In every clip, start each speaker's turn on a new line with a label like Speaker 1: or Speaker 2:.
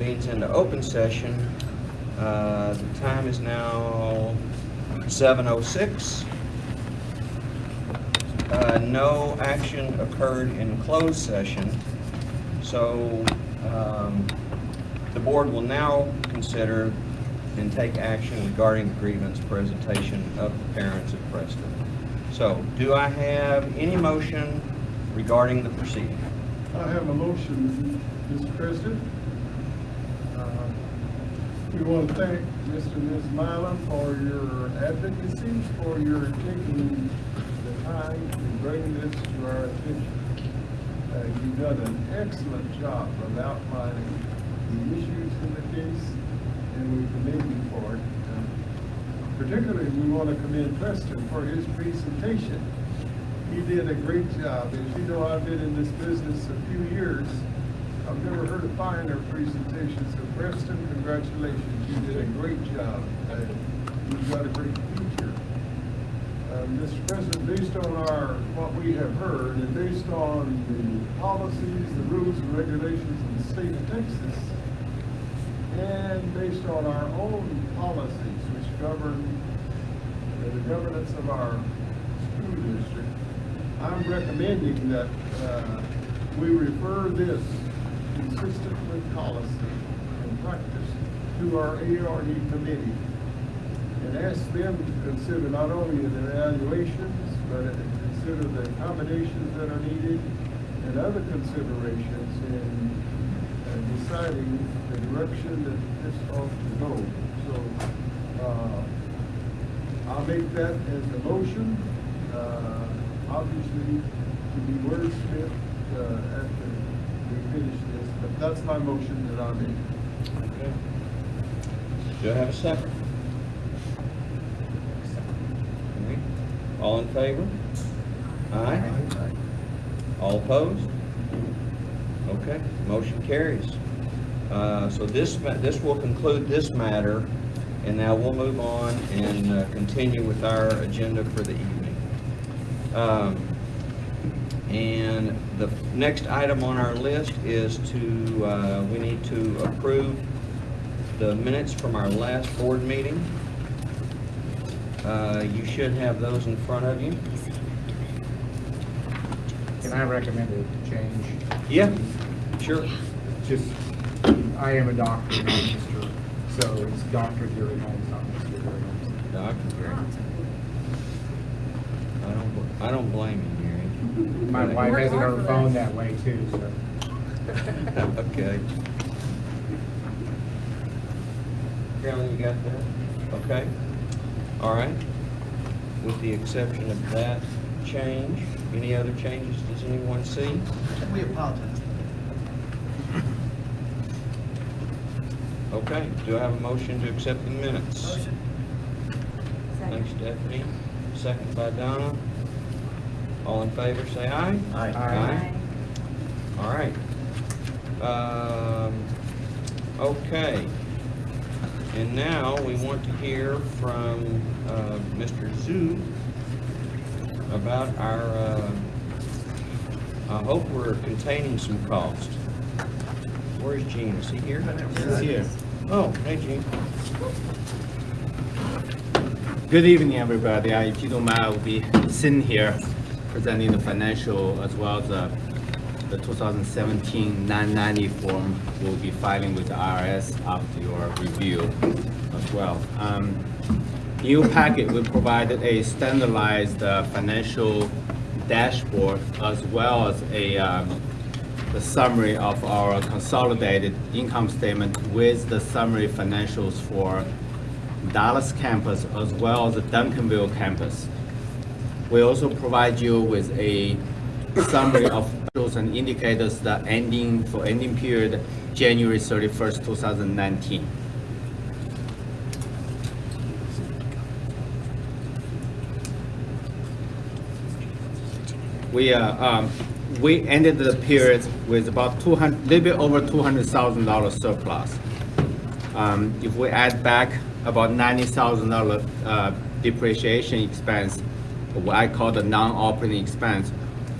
Speaker 1: Means into open session. Uh, The time is now 7:06. Uh, No action occurred in closed session, so um, the board will now consider and take action regarding the grievance presentation of the parents of Preston. So, do I have any motion regarding the proceeding?
Speaker 2: I have a motion, Mr. President. We want to thank Mr. and Ms. Mylan for your advocacy, for your taking the time to bring this to our attention. Uh, You've done an excellent job of outlining the issues in the case, and we commend you for it. Uh, Particularly, we want to commend Preston for his presentation. He did a great job. As you know, I've been in this business a few years. I've never heard a finer presentation, so Preston, congratulations. You did a great job. You've got a great future. Uh, Mr. President, based on our, what we have heard, and based on the policies, the rules and regulations of the state of Texas, and based on our own policies which govern uh, the governance of our school district, I'm recommending that uh, we refer this consistent with policy and practice to our ARD committee and ask them to consider not only the evaluations, but consider the accommodations that are needed and other considerations in uh, deciding the direction that this ought to go. So, uh, I'll make that as a motion, uh, obviously to be wordsmith, uh, after we finish that's my motion that I make.
Speaker 1: Okay. Do I have a second? Okay. All in favor? Aye. All opposed? Okay, motion carries. Uh, So this, ma- this will conclude this matter, and now we'll move on and uh, continue with our agenda for the evening. Um, And the next item on our list is to, uh, we need to approve the minutes from our last board meeting. Uh, You should have those in front of you.
Speaker 3: Can I recommend a change?
Speaker 1: Yeah, sure.
Speaker 3: Just, I am a doctor, not Mr., so it's Dr. Gary Holmes, not Mr. Gary Holmes.
Speaker 1: I don't, I don't blame you.
Speaker 3: My wife has it on her phone that way too, so.
Speaker 1: Okay. Carolyn, you got that? Okay. All right. With the exception of that change, any other changes does anyone see?
Speaker 4: We apologize.
Speaker 1: Okay, do I have a motion to accept the minutes?
Speaker 4: Motion.
Speaker 1: Thanks, Stephanie. Second by Donna. All in favor, say aye.
Speaker 4: Aye.
Speaker 1: Aye. All right. Um, okay. And now we want to hear from, uh, Mr. Zhu about our, uh, I hope we're containing some cost. Where's Gene? Is he here?
Speaker 4: He's here.
Speaker 1: Oh, hey, Gene.
Speaker 5: Good evening, everybody. Uh, If you don't mind, I will be sitting here presenting the financial as well as uh, the 2017 990 form we'll be filing with the IRS after your review as well. Um, your packet, we provided a standardized uh, financial dashboard as well as a um, the summary of our consolidated income statement with the summary financials for Dallas campus as well as the Duncanville campus. We also provide you with a summary of and indicators that ending, for ending period, January 31st, 2019. We, uh, um, we ended the period with about 200, little bit over $200,000 surplus. Um, If we add back about $90,000 uh, depreciation expense, what I call the non-operating expense,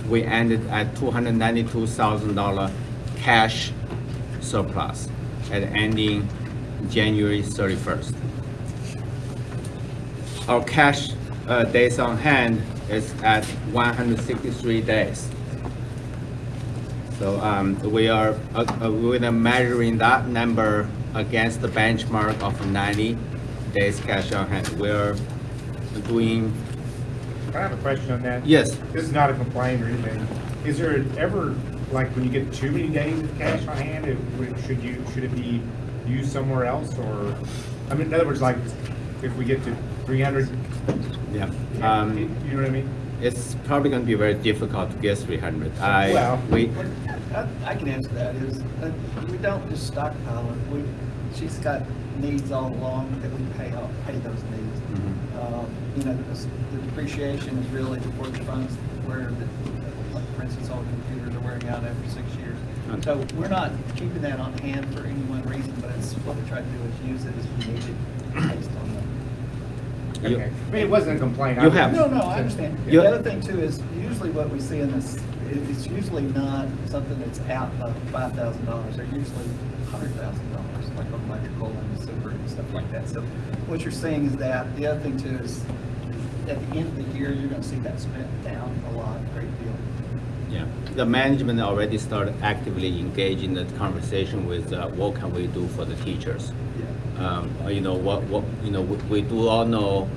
Speaker 5: we ended at $292,000 cash surplus. at ending January 31st. Our cash uh, days on hand is at 163 days. So um, we are, uh, uh, we're measuring that number against the benchmark of 90 days cash on hand. We're doing,
Speaker 3: I have a question on that.
Speaker 5: yes,
Speaker 3: This is not a complaint or anything. Is there ever, like, when you get too many days of cash on hand, it, should you, should it be used somewhere else, or? I mean, in other words, like, if we get to three hundred,
Speaker 5: yeah.
Speaker 3: you
Speaker 5: Um,
Speaker 3: know what I mean?
Speaker 5: It's probably gonna be very difficult to get 300. I,
Speaker 3: Well-
Speaker 5: we,
Speaker 4: I, I can answer that, is, uh, we don't just stockpile it, we, she's got needs all along that we pay off, pay those needs. Um, You know, the the depreciation is really the work funds where, the- like, for instance, all computers are wearing out after six years. So we're not keeping that on hand for any one reason, but it's, what we try to do is use it as we need it based on that.
Speaker 5: You-
Speaker 3: Okay. I mean, it wasn't a complaint. I
Speaker 5: You
Speaker 3: was-
Speaker 5: have-
Speaker 4: No, no, I understand.
Speaker 5: You-
Speaker 4: The other thing too is usually what we see in this, it- it's usually not something that's out of five thousand dollars. They're usually hundred thousand dollars, like on electrical and super and stuff like that. So what you're saying is that, the other thing too is at the end of the year, you're gonna see that spent down a lot, a great deal.
Speaker 5: Yeah, the management already started actively engaging the conversation with uh, what can we do for the teachers.
Speaker 4: Yeah.
Speaker 5: Um, You know, what, what, you know, we we do all know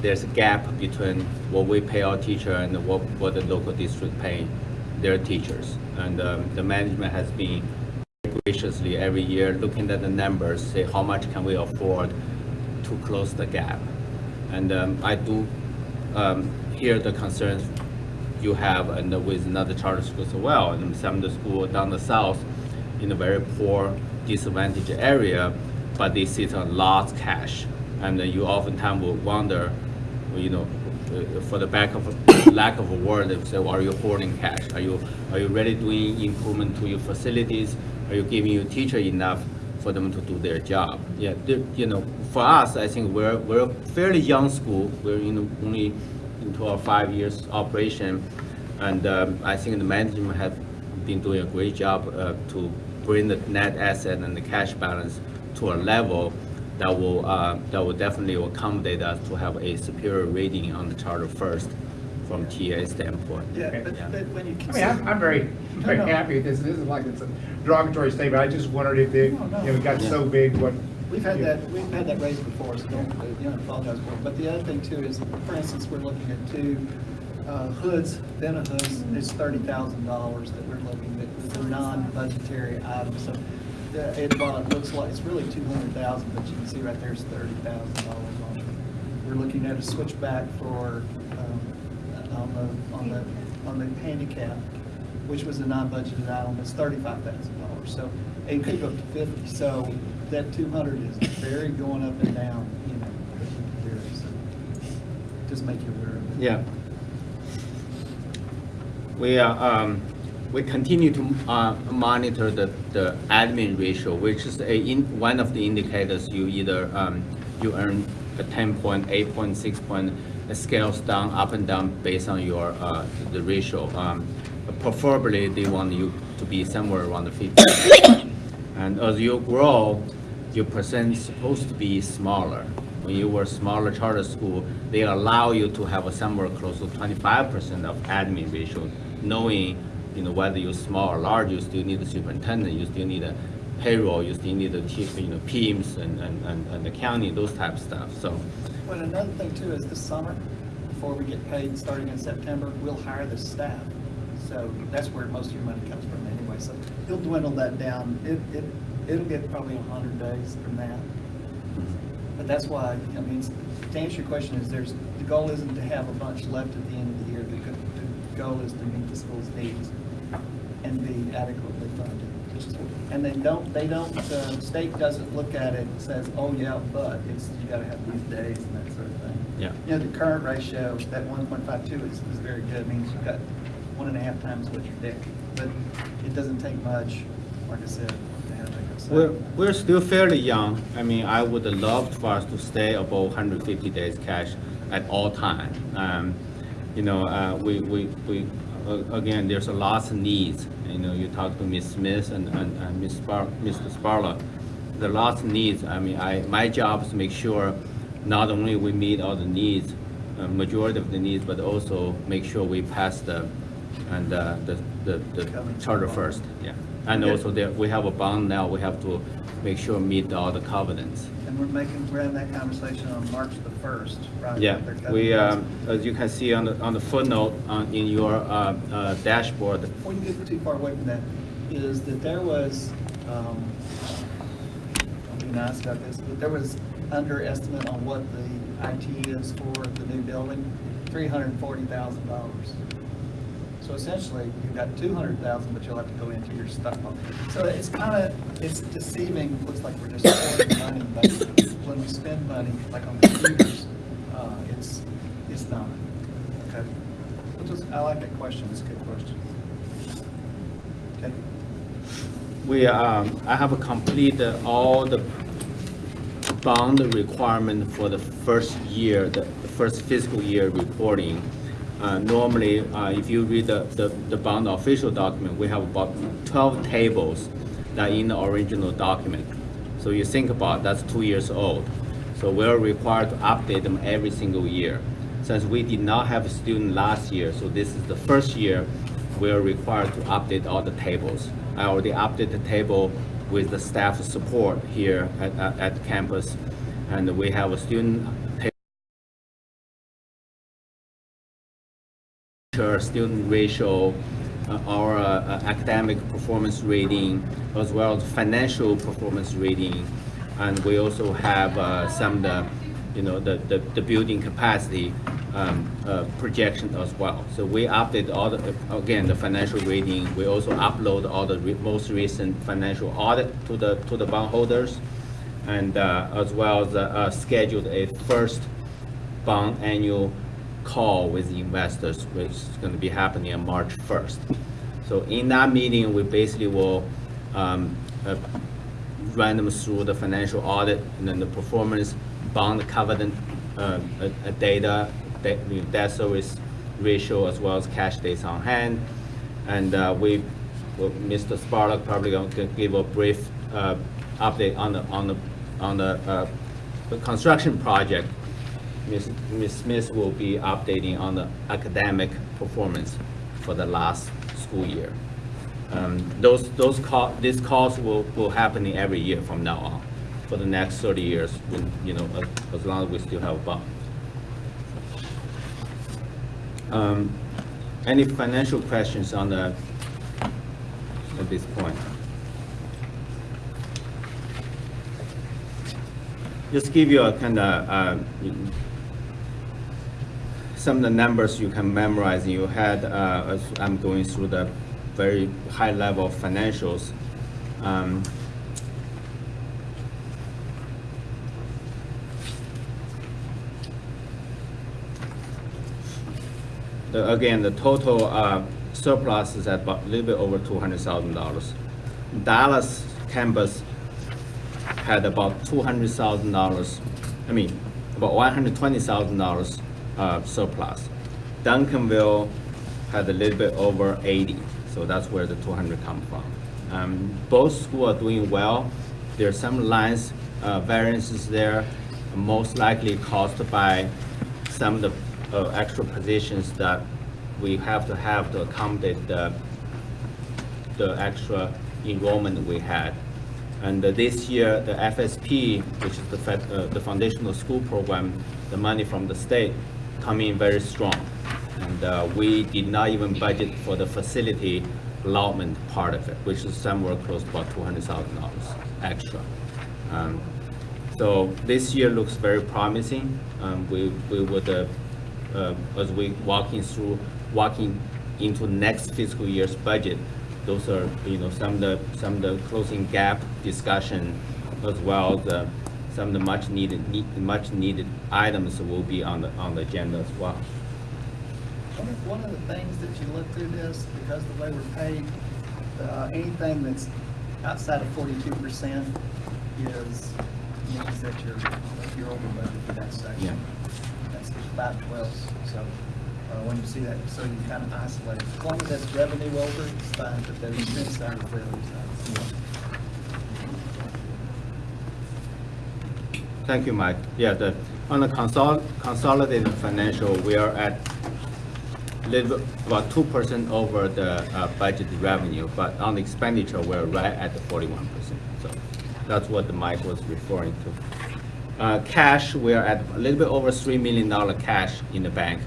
Speaker 5: there's a gap between what we pay our teacher and what, what the local district pay their teachers. And um, the management has been graciously every year looking at the numbers, say how much can we afford to close the gap. And um, I do um, hear the concerns you have and with another charter schools as well. And some of the school down the south in a very poor disadvantaged area, but they sit on lots cash. And you oftentimes will wonder, you know, uh, for the back of, lack of a word, they say, are you hoarding cash? Are you, are you really doing improvement to your facilities? Are you giving your teacher enough for them to do their job? Yeah, you know, for us, I think we're, we're a fairly young school. We're in only into our five years operation. And um, I think the management have been doing a great job uh, to bring the net asset and the cash balance to a level that will, uh, that will definitely accommodate us to have a superior rating on the charter first from TA standpoint.
Speaker 4: Yeah,
Speaker 3: Okay.
Speaker 4: but, but when you
Speaker 3: I mean, I'm, I'm very, very
Speaker 4: No, no.
Speaker 3: happy with this. This is like, it's a derogatory statement. I just wondered if it, you
Speaker 4: No, no.
Speaker 3: know, it got so big, what.
Speaker 4: We've had that, we've had that raised before, so don't, you know, apologize for it. But the other thing too is, for instance, we're looking at two uh, hoods, then a hoods, it's thirty thousand dollars that we're looking at, it's a non-budgetary item. So uh, it, while it looks like, it's really two hundred thousand, but you can see right there is thirty thousand dollars on it. We're looking at a switchback for, on the, on the, on the handicap, which was a non-budgeted item, it's thirty-five thousand dollars. So it could go up to fifty, so that two hundred is very going up and down, you know, there, so just make you aware of it.
Speaker 5: Yeah. We are, um, we continue to, uh, monitor the, the admin ratio, which is a, in, one of the indicators you either, um, you earn a ten point, eight point, six point, it scales down, up and down based on your, uh, the ratio. Um, preferably, they want you to be somewhere around the fifty. And as you grow, your percent is supposed to be smaller. When you were smaller charter school, they allow you to have a somewhere close to twenty-five percent of admin ratio, knowing, you know, whether you're small or large, you still need a superintendent, you still need a payroll, you still need a, te- you know, PEIMS and, and, and and accounting, those type of stuff, so.
Speaker 4: But another thing too is this summer, before we get paid, starting in September, we'll hire the staff. So that's where most of your money comes from anyway, so he'll dwindle that down. It, it, it'll get probably a hundred days from that. Mm-hmm. But that's why, I mean, to answer your question is there's, the goal isn't to have a bunch left at the end of the year. The, the goal is to meet the school's needs and be adequately funded. And they don't, they don't, the state doesn't look at it and says, oh, yeah, but it's, you gotta have these days and that sort of thing.
Speaker 5: Yeah.
Speaker 4: You know, the current ratio, that one point five two is, is very good, It means you've got one and a half times what your debt. But it doesn't take much, like I said, to have that. So-
Speaker 5: We're, we're still fairly young. I mean, I would love for us to stay above 150 days cash at all time. Um, You know, uh, we, we, we, uh, again, there's a lots of needs. You know, you talk to Ms. Smith and, and and Ms. Spar, Mr. Sparla. the last needs, I mean, I, my job is to make sure not only we meet all the needs, uh, majority of the needs, but also make sure we pass the, and, uh, the, the, the charter first, yeah. And
Speaker 4: Okay.
Speaker 5: also there, we have a bond now, we have to make sure meet all the covenants.
Speaker 4: And we're making, we're having that conversation on March the 1st, right?
Speaker 5: Yeah, we, um, as you can see on the, on the footnote on, in your uh, uh, dashboard,
Speaker 4: Before you get too far away from that, is that there was, um, I'll be nice about this, but there was underestimate on what the IT is for the new building, $340,000. So essentially, you've got two hundred thousand, but you'll have to go into your stockpile. So it's kind of, it's deceiving, looks like we're just spending money, but when we spend money, like on computers, uh, it's, it's not. Okay? Which is, I like that question, it's a good question. Okay?
Speaker 5: We, um, I have completed all the bond requirement for the first year, the first fiscal year reporting. Uh, normally, uh, if you read the, the, the bond official document, we have about twelve tables that in the original document. So you think about, that's two years old. So we're required to update them every single year. Since we did not have a student last year, so this is the first year we are required to update all the tables. I already updated the table with the staff support here at, at, at campus. And we have a student ta- teacher student ratio, uh, our uh, academic performance rating, as well as financial performance rating. And we also have uh, some, of the, you know, the, the, the building capacity um, uh, projection as well. So we update all the, again, the financial rating. We also upload all the re- most recent financial audit to the, to the bondholders. And uh, as well as uh, scheduled a first bond annual call with the investors, which is going to be happening on March 1st. So in that meeting, we basically will um, uh, run them through the financial audit and then the performance bond covenant uh, uh, data, debt debt service ratio, as well as cash days on hand. And uh, we, well, Mr. Spurlock probably going to give a brief uh, update on the, on the, on the uh, the construction project. Ms. Ms. Smith will be updating on the academic performance for the last school year. Um, Those, those call, these calls will, will happen every year from now on, for the next 30 years, when, you know, as- long as we still have a bond. Um, Any financial questions on the, at this point? Just give you a kind of, some of the numbers you can memorize in your head uh, as I'm going through the very high level financials. Um, the, again, the total uh, surplus is at about a little bit over $200,000. Dallas campus had about $200,000, I mean, about $120,000 uh, surplus. Duncanville had a little bit over eighty, so that's where the two hundred come from. Um, both schools are doing well. There are some lines uh, variances there, most likely caused by some of the uh, extra positions that we have to have to accommodate the the extra enrollment we had. And uh, this year, the FSP, which is the, uh, the foundational school program, the money from the state come in very strong. And uh, we did not even budget for the facility allotment part of it, which is somewhere close to about two hundred thousand dollars extra. Um, So this year looks very promising. Um, We, we would, uh, uh, as we walking through, walking into next fiscal year's budget, those are, you know, some of the, some of the closing gap discussion as well uh, some of the much needed, need- much needed items will be on the, on the agenda as well.
Speaker 4: One of, one of the things that you look through this, because the way we're paid, uh, anything that's outside of forty-two percent is, means that you're, that you're over budget for that section.
Speaker 5: Yeah.
Speaker 4: That's five twelves, so, uh, when you see that, so you kind of isolate. As long as that's revenue over, it's fine, but the expense side the other side.
Speaker 5: Thank you, Mike. Yeah, the, on the consol- consolidated financial, we are at little, about two percent over the uh, budgeted revenue, but on the expenditure, we're right at the forty-one percent. So that's what the Mike was referring to. Uh, Cash, we are at a little bit over three million dollar cash in the bank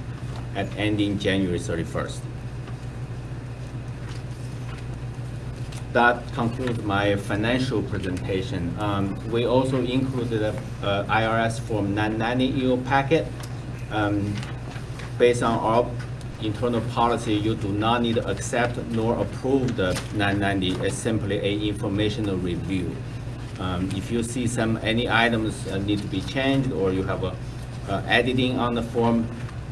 Speaker 5: at ending January thirty-first. That concludes my financial presentation. Um, We also included a a IRS Form 990 EO packet. Um, Based on our internal policy, you do not need to accept nor approve the 990. It's simply a informational review. Um, If you see some, any items uh, need to be changed, or you have a editing on the form,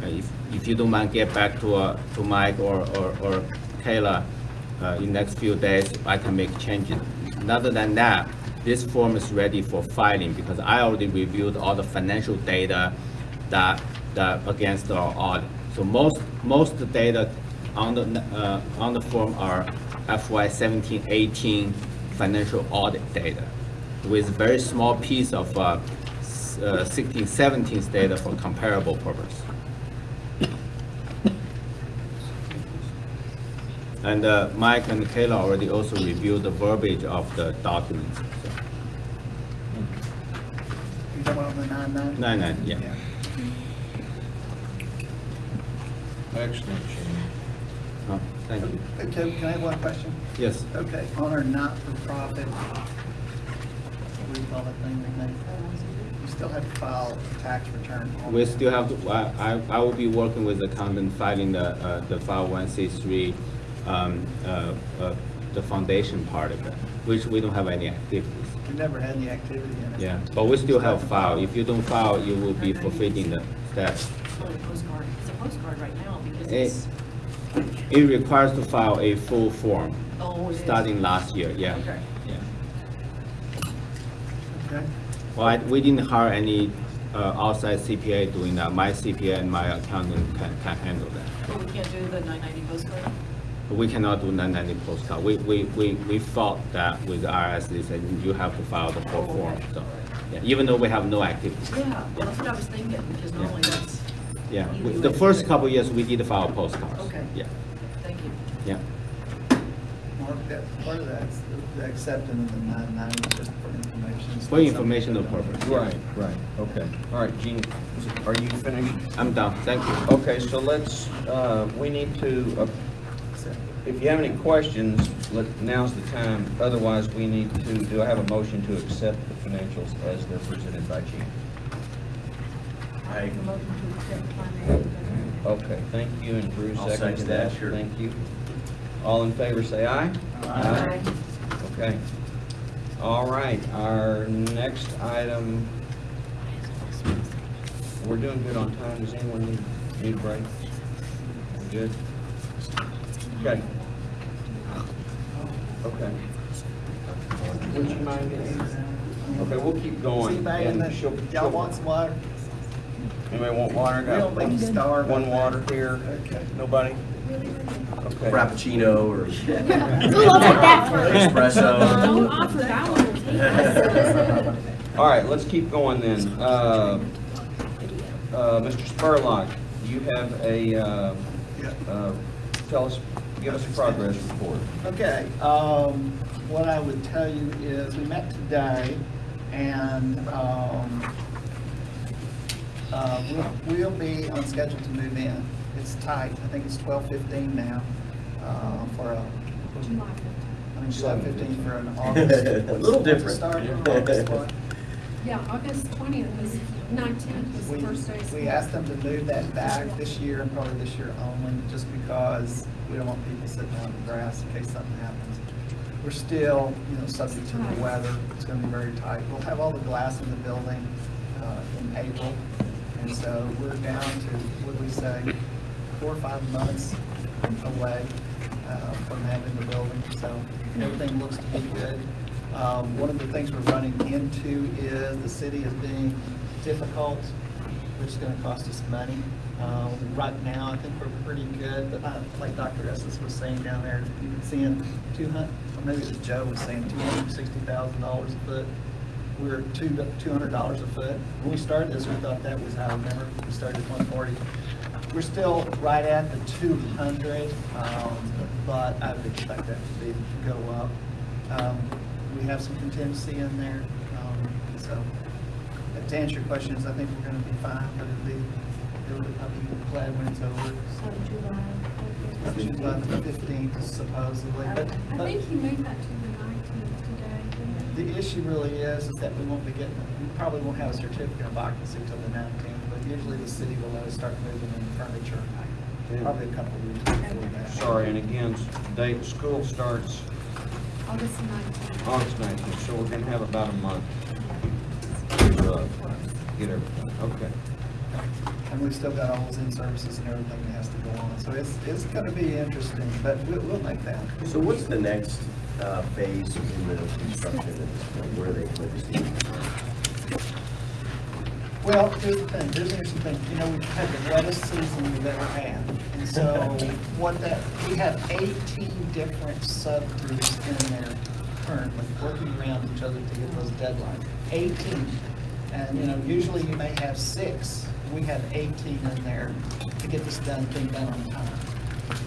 Speaker 5: uh, if if you don't mind, get back to uh, to Mike or or or uh, in next few days, I can make changes. Other than that, this form is ready for filing because I already reviewed all the financial data that, that against our audit. So most, most data on the, uh, on the form are FY 17, 18 financial audit data with very small piece of uh, uh, 16, 17 data for comparable purpose. And uh, Mike and Kayla already also reviewed the verbiage of the documents. so.
Speaker 4: You don't want the nine nine?
Speaker 5: Nine, nine, yeah.
Speaker 1: Excellent, Shane.
Speaker 5: Oh, Thank you.
Speaker 4: Okay, can I have one question?
Speaker 5: Yes,
Speaker 4: Okay, on our not-for-profit, we call that thing, Renee? You still have to file a tax return.
Speaker 5: we still have, to. I, I I will be working with the accountant filing the, uh, the file one C three, um, uh, uh, the foundation part of it, which we don't have any activities.
Speaker 4: We never had any activity in it.
Speaker 5: Yeah, but we still have file. If you don't file, you will be forfeiting the status.
Speaker 6: It's a postcard, it's a postcard right now because it's,
Speaker 5: It requires to file a full form,
Speaker 6: oh, it is.
Speaker 5: starting last year, yeah.
Speaker 6: Okay.
Speaker 5: Yeah.
Speaker 4: Okay,
Speaker 5: Well, I- we didn't hire any uh, outside CPA doing that. My CPA and my accountant can, can handle that.
Speaker 6: But we can't do the nine ninety postcard?
Speaker 5: But We cannot do 990 postcard. We, we, we, we fought that with the IRS, they said you have to file the full form, so. yeah, Even though we have no activity.
Speaker 6: Yeah, well, that's what I was thinking, because normally that's,
Speaker 5: Yeah, we-
Speaker 6: do
Speaker 5: the
Speaker 6: it.
Speaker 5: first couple years, we did file postcards.
Speaker 6: Okay.
Speaker 5: Yeah,
Speaker 6: thank you.
Speaker 5: yeah.
Speaker 4: Mark, that, part of that's the- the acceptance of the nine nine, just for information.
Speaker 5: For
Speaker 4: not
Speaker 5: informational
Speaker 4: something-
Speaker 5: purpose.
Speaker 1: Right, right, okay. All right, Gene, are you finished?
Speaker 5: I'm done, thank you.
Speaker 1: Okay, so let's, uh, we need to, uh, if you have any questions, let, now's the time. Otherwise, we need to, do I have a motion to accept the financials as they're presented by Gene?
Speaker 7: I-
Speaker 1: Okay, thank you, and Bruce
Speaker 7: I'll
Speaker 1: seconds
Speaker 7: second that,
Speaker 1: that.
Speaker 7: sure.
Speaker 1: Thank you. All in favor, say aye.
Speaker 6: Aye.
Speaker 1: Okay. All right, our next item, we're doing good on time. Does anyone need, need a break? We're Good? Okay. Okay. Would you mind getting? Okay, we'll keep going.
Speaker 4: See, back in
Speaker 1: and
Speaker 4: the,
Speaker 1: she'll-
Speaker 4: y'all
Speaker 1: she'll-
Speaker 4: want some water?
Speaker 1: Anybody want water?
Speaker 4: We
Speaker 1: Got
Speaker 4: don't make you starve.
Speaker 1: One water here.
Speaker 4: Okay.
Speaker 1: Nobody? Okay.
Speaker 7: Frappuccino or
Speaker 8: Who will take that first?
Speaker 7: espresso.
Speaker 8: Don't offer that one, we'll take it.
Speaker 1: All right, let's keep going then. Uh, uh, Mr. Spurlock, you have a, uh,
Speaker 4: Yeah.
Speaker 1: uh, tell us, give us a progress report.
Speaker 4: Okay, um, what I would tell you is, we met today, and, um, uh, we'll, we'll be on schedule to move in. It's tight, I think it's twelve fifteen now, uh, for a, I mean, July fifteen for an August.
Speaker 7: A little different.
Speaker 4: Start, August what?
Speaker 8: Yeah, August twentieth was, nineteenth was
Speaker 4: We,
Speaker 8: the first day.
Speaker 4: we asked them to move that back this year and probably this year only, just because we don't want people sitting on the grass in case something happens. We're still, you know, subject to the weather, it's gonna be very tight. We'll have all the glass in the building, uh, in April. And so we're down to, what we say, four or five months away, uh, from having the building, so everything looks to be good. Um, one of the things we're running into is the city is being difficult, which is gonna cost us money. Um, right now, I think we're pretty good, but uh, like Dr. Estes was saying down there, you can see in two hundred, or maybe it was Joe was saying two hundred and sixty thousand dollars a foot we're two, two hundred dollars a foot. When we started this, we thought that was how, remember, we started at one forty. We're still right at the two hundred, um, but I would expect that to be, go up. Um, we have some contingency in there, um, so, to answer your questions, I think we're gonna be fine, but it'll be, it'll be, I'll be glad when it's over.
Speaker 8: So July.
Speaker 4: July the fifteenth supposedly, but,
Speaker 8: I
Speaker 4: but
Speaker 8: think he moved that to the nineteenth today. didn't he?
Speaker 4: the issue really is, is that we won't be getting, we probably won't have a certificate of occupancy until the nineteenth, but usually the city will let us start moving in furniture, probably a couple of weeks before that.
Speaker 1: Sorry, and again, date, school starts
Speaker 8: August nineteenth.
Speaker 1: August nineteenth, so we're gonna have about a month to uh, get everything, okay.
Speaker 4: And we've still got all those in-services and everything that has to go on, so it's, it's gonna be interesting, but we'll, we'll make that.
Speaker 7: So what's the next uh, phase in the construction at this point? Where are they focusing?
Speaker 4: Well, here's the thing, here's the interesting thing, you know, we've had the wettest season we've ever had. And so what that, we have eighteen different subgroups in there currently working around each other to get those deadlines. Eighteen. And, you know, usually you may have six. We have eighteen in there to get this done, thing done on time.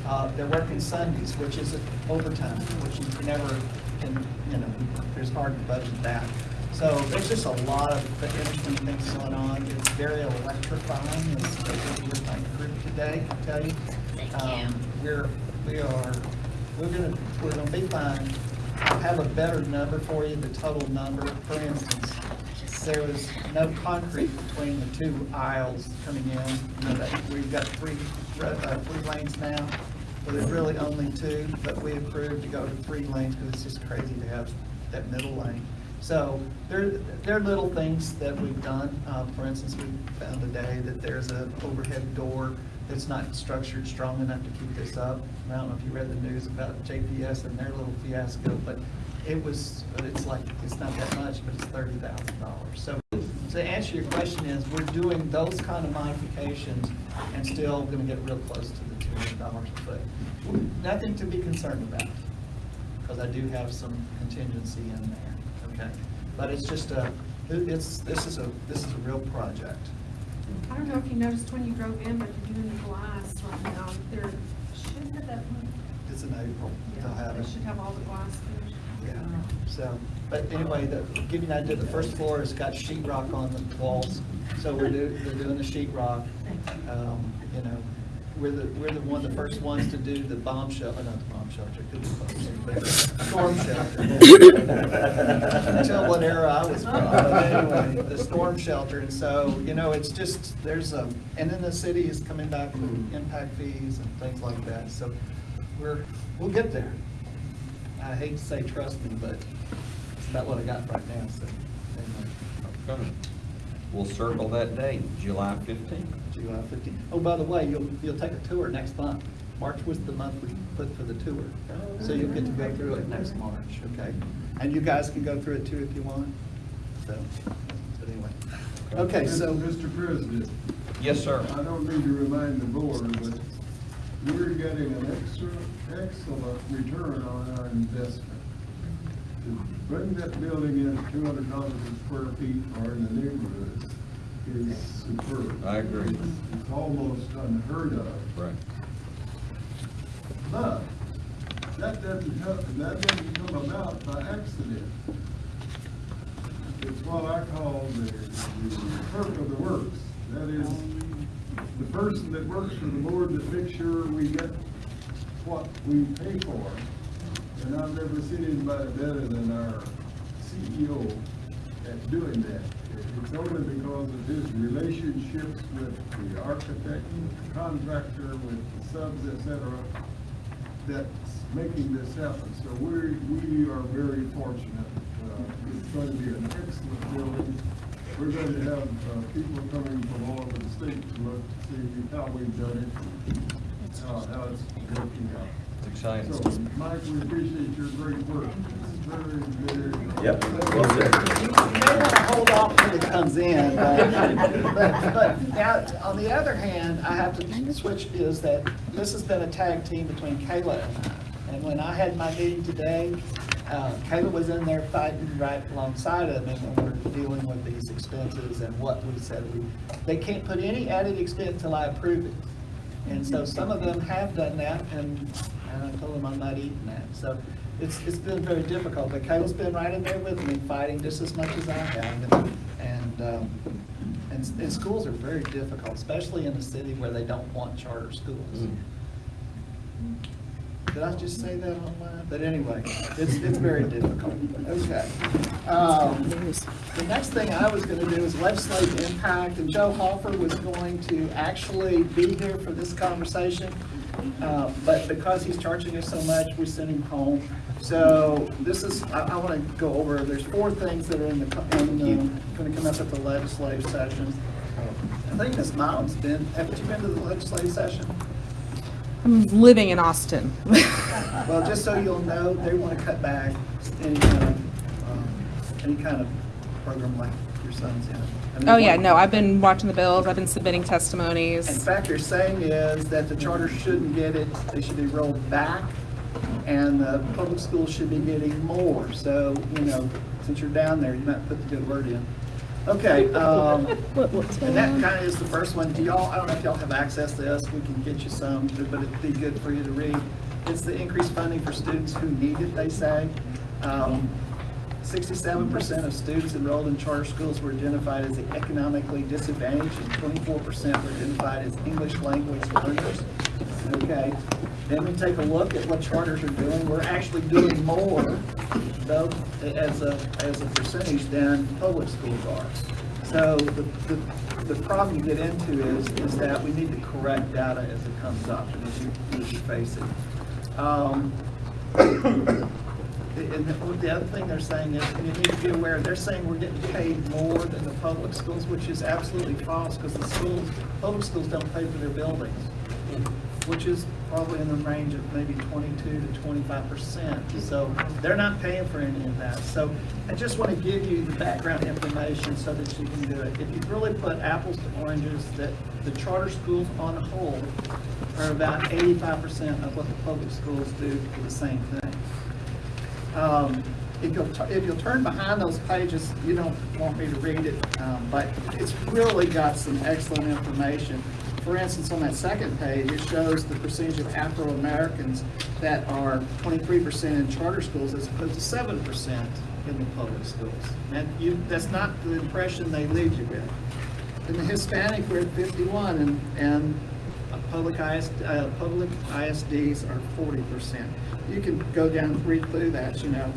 Speaker 4: Uh, they're working Sundays, which is overtime, which you never can, you know, there's hard to budget that. So there's just a lot of interesting things going on. It's very electrifying, as I my group today, I tell you. Um, We're, we are, we're gonna, we're gonna be fine. I'll have a better number for you, the total number. For instance, there was no concrete between the two aisles coming in. You know, that, we've got three, uh, three lanes now, but there's really only two, but we approved to go to three lanes because it's just crazy to have that middle lane. So there, there are little things that we've done. Uh, for instance, we found today that there's a overhead door that's not structured strong enough to keep this up. I don't know if you read the news about JPS and their little fiasco, but it was, it's like, it's not that much, but it's thirty thousand dollars. So to answer your question is, we're doing those kind of modifications and still gonna get real close to the two hundred dollars a foot. Nothing to be concerned about because I do have some contingency in there, okay? But it's just a, it's, this is a, this is a real project.
Speaker 8: I don't know if you noticed when you drove in, but you're doing the glass right now. They're, should have that one.
Speaker 4: It's in April, they'll have
Speaker 8: They should have all the glass finished.
Speaker 4: Yeah, so, but anyway, the, give you an idea, the first floor has got sheet rock on the walls, so we're do, they're doing the sheet rock. Um, you know, we're the, we're the one, the first ones to do the bomb shelter, not the bomb shelter, could be bomb shelter, but storm shelter. Tell what era I was from, but anyway, the storm shelter, and so, you know, it's just, there's a, and then the city is coming back with impact fees and things like that, so we're, we'll get there. I hate to say trust me, but it's about what I got right now, so. anyway.
Speaker 1: Okay. We'll circle that date, July fifteenth.
Speaker 4: July fifteenth. Oh, by the way, you'll, you'll take a tour next month. March was the month we put for the tour. So you'll get to go through it next March, okay? And you guys can go through it too if you want. So, but anyway. Okay, so,
Speaker 2: Mr. President,
Speaker 1: Yes, sir.
Speaker 2: I don't need to remind the board, but we're getting an extra, excellent return on our investment. To bring that building in at two hundred dollars a square feet or in the neighborhood is superb.
Speaker 1: I agree.
Speaker 2: It's almost unheard of.
Speaker 1: Right.
Speaker 2: But that doesn't come, that doesn't come about by accident. It's what I call the, the clerk of the works. That is, the person that works for the board that makes sure we get what we pay for. And I've never seen anybody better than our CEO at doing that. It's only because of his relationships with the architect, the contractor, with the subs, et cetera, that's making this happen. So we, we are very fortunate. Uh, It's going to be an excellent building. We're going to have uh, people coming from all over the state to look to see how we've done it, how, how it's working out.
Speaker 1: It's exciting.
Speaker 2: So, Mike, we appreciate your great work. It's very, very.
Speaker 7: Yep, well said.
Speaker 4: you may want to hold off till it comes in, but, but, but now, on the other hand, I have to switch is that this has been a tag team between Kayla and I. And when I had my meeting today, Uh, Kayla was in there fighting right alongside of me when we we're dealing with these expenses and what we said we, they can't put any added expense until I approve it. And so some of them have done that, and, and I told them I'm not eating that. So it's, it's been very difficult, but Kayla's been right in there with me, fighting just as much as I have. And, and, um, and, and schools are very difficult, especially in a city where they don't want charter schools. Did I just say that online? But anyway, it's, it's very difficult. Okay. Um, The next thing I was gonna do is legislative impact, and Joe Hoffer was going to actually be here for this conversation. Uh, But because he's charging us so much, we sent him home. So this is, I, I wanna go over, there's four things that are in the, in the, gonna come up at the legislative session. I think Ms. Miles been, haven't you been to the legislative session?
Speaker 9: I'm living in Austin.
Speaker 4: Well, just so you'll know, they want to cut back any kind of, um, any kind of program like your son's in. I mean,
Speaker 9: Oh, yeah, no, I've been watching the bills, I've been submitting testimonies.
Speaker 4: In fact, they're saying is that the charter shouldn't get it, they should be rolled back, and the public schools should be getting more. So, you know, since you're down there, you might put the good word in. Okay, um, and that kind of is the first one. Do y'all, I don't know if y'all have access to this, we can get you some, but it'd be good for you to read. It's the increased funding for students who need it, they say. Um, Sixty-seven percent of students enrolled in charter schools were identified as economically disadvantaged, and twenty-four percent were identified as English language learners. Okay, then we take a look at what charters are doing. We're actually doing more, though, as a, as a percentage than public schools are. So the, the, the problem you get into is, is that we need to correct data as it comes up and as you, as you face it. Um, and the the other thing they're saying is, and you need to be aware, they're saying we're getting paid more than the public schools, which is absolutely false, because the schools, public schools don't pay for their buildings, which is probably in the range of maybe twenty-two to twenty-five percent. So they're not paying for any of that. So I just want to give you the background information so that you can do it. If you really put apples to oranges, that the charter schools on the whole are about eighty-five percent of what the public schools do for the same thing. Um, If you'll, if you'll turn behind those pages, you don't want me to read it, um, but it's really got some excellent information. For instance, on that second page, it shows the percentage of Afro-Americans that are twenty-three percent in charter schools as opposed to seven percent in the public schools. You, that's not the impression they leave you with. In the Hispanic, we're at fifty-one, and, and public uh, public ISDs are forty percent. You can go down read through that, you know.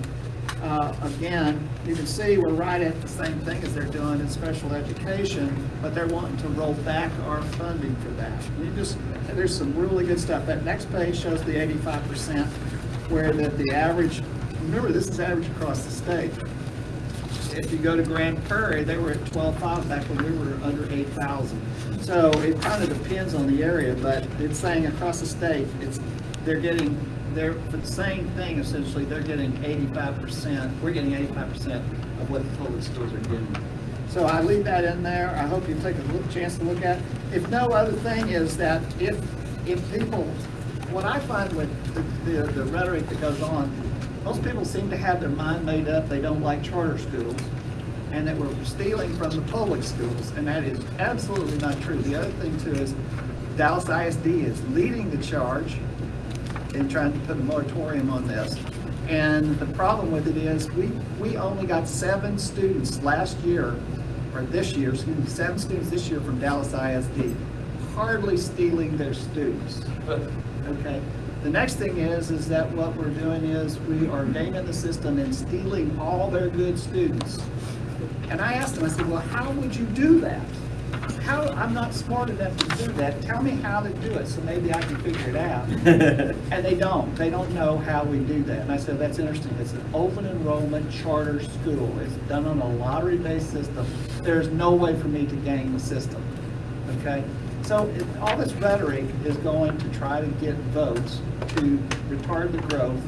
Speaker 4: Uh, again, you can see we're right at the same thing as they're doing in special education, but they're wanting to roll back our funding for that. You just, there's some really good stuff. That next page shows the eighty-five percent, where that the average, remember, this is average across the state. If you go to Grand Prairie, they were at twelve-five back when we were under eight thousand. So it kind of depends on the area, but it's saying across the state, it's, they're getting, they're, for the same thing essentially, they're getting eighty-five percent, we're getting eighty-five percent of what the public schools are getting. So I leave that in there, I hope you take a look, chance to look at. If no other thing is that if, if people, what I find with the, the- the rhetoric that goes on, most people seem to have their mind made up, they don't like charter schools, and that we're stealing from the public schools, and that is absolutely not true. The other thing too is Dallas ISD is leading the charge in trying to put a moratorium on this. And the problem with it is, we, we only got seven students last year, or this year, excuse me, seven students this year from Dallas ISD, hardly stealing their students. Okay? The next thing is, is that what we're doing is, we are gaming the system and stealing all their good students. And I asked them, I said, well, how would you do that? How, I'm not smart enough to do that, tell me how to do it, so maybe I can figure it out. And they don't, they don't know how we do that. And I said, that's interesting, it's an open enrollment charter school, it's done on a lottery-based system. There's no way for me to game the system, okay? So it- all this rhetoric is going to try to get votes to retard the growth.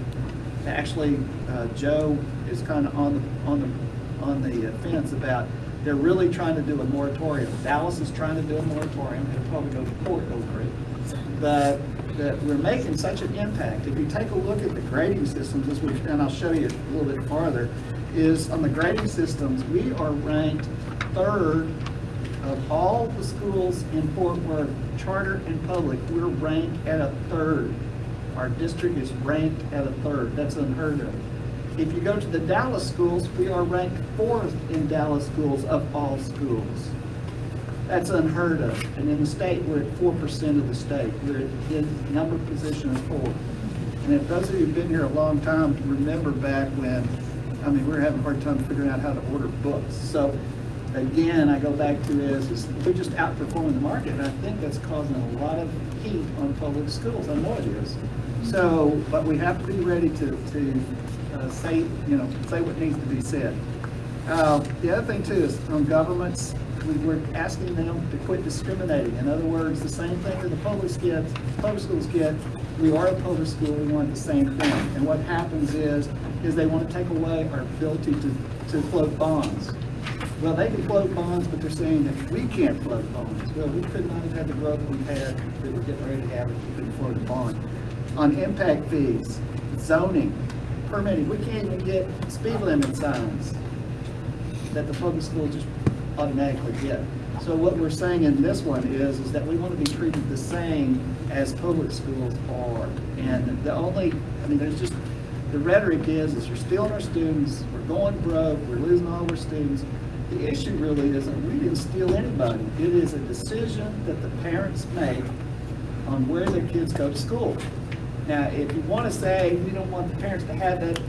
Speaker 4: Actually, uh, Joe is kind of on the, on the, on the fence about, they're really trying to do a moratorium. Dallas is trying to do a moratorium, they'll probably go to court over it. But that we're making such an impact. If you take a look at the grading systems, we, and I'll show you a little bit farther, is on the grading systems, we are ranked third of all the schools in Fort Worth, charter and public, we're ranked at a third. Our district is ranked at a third. That's unheard of. If you go to the Dallas schools, we are ranked fourth in Dallas schools of all schools. That's unheard of. And in the state, we're at four percent of the state. We're in number position of four. And if those of you who've been here a long time, remember back when, I mean, we were having a hard time figuring out how to order books. So again, I go back to is, is we're just outperforming the market. And I think that's causing a lot of heat on public schools. I know it is. So, but we have to be ready to, to uh, say, you know, say what needs to be said. Uh, The other thing too is on governments, we were asking them to quit discriminating. In other words, the same thing that the public public schools get, we are a public school, we want the same thing. And what happens is, is they want to take away our ability to, to float bonds. Well, they can float bonds, but they're saying that we can't float bonds. Well, we could not have had the growth we had, that we're getting ready to have if we couldn't float a bond. On impact fees, zoning, permitting, we can't even get speed limit signs that the public schools just automatically get. So what we're saying in this one is, is that we want to be treated the same as public schools are. And the only, I mean, there's just, the rhetoric is, is you're stealing our students, we're going broke, we're losing all our students. The issue really isn't, we didn't steal anybody. It is a decision that the parents make on where their kids go to school. Now, if you want to say, we don't want the parents to have that,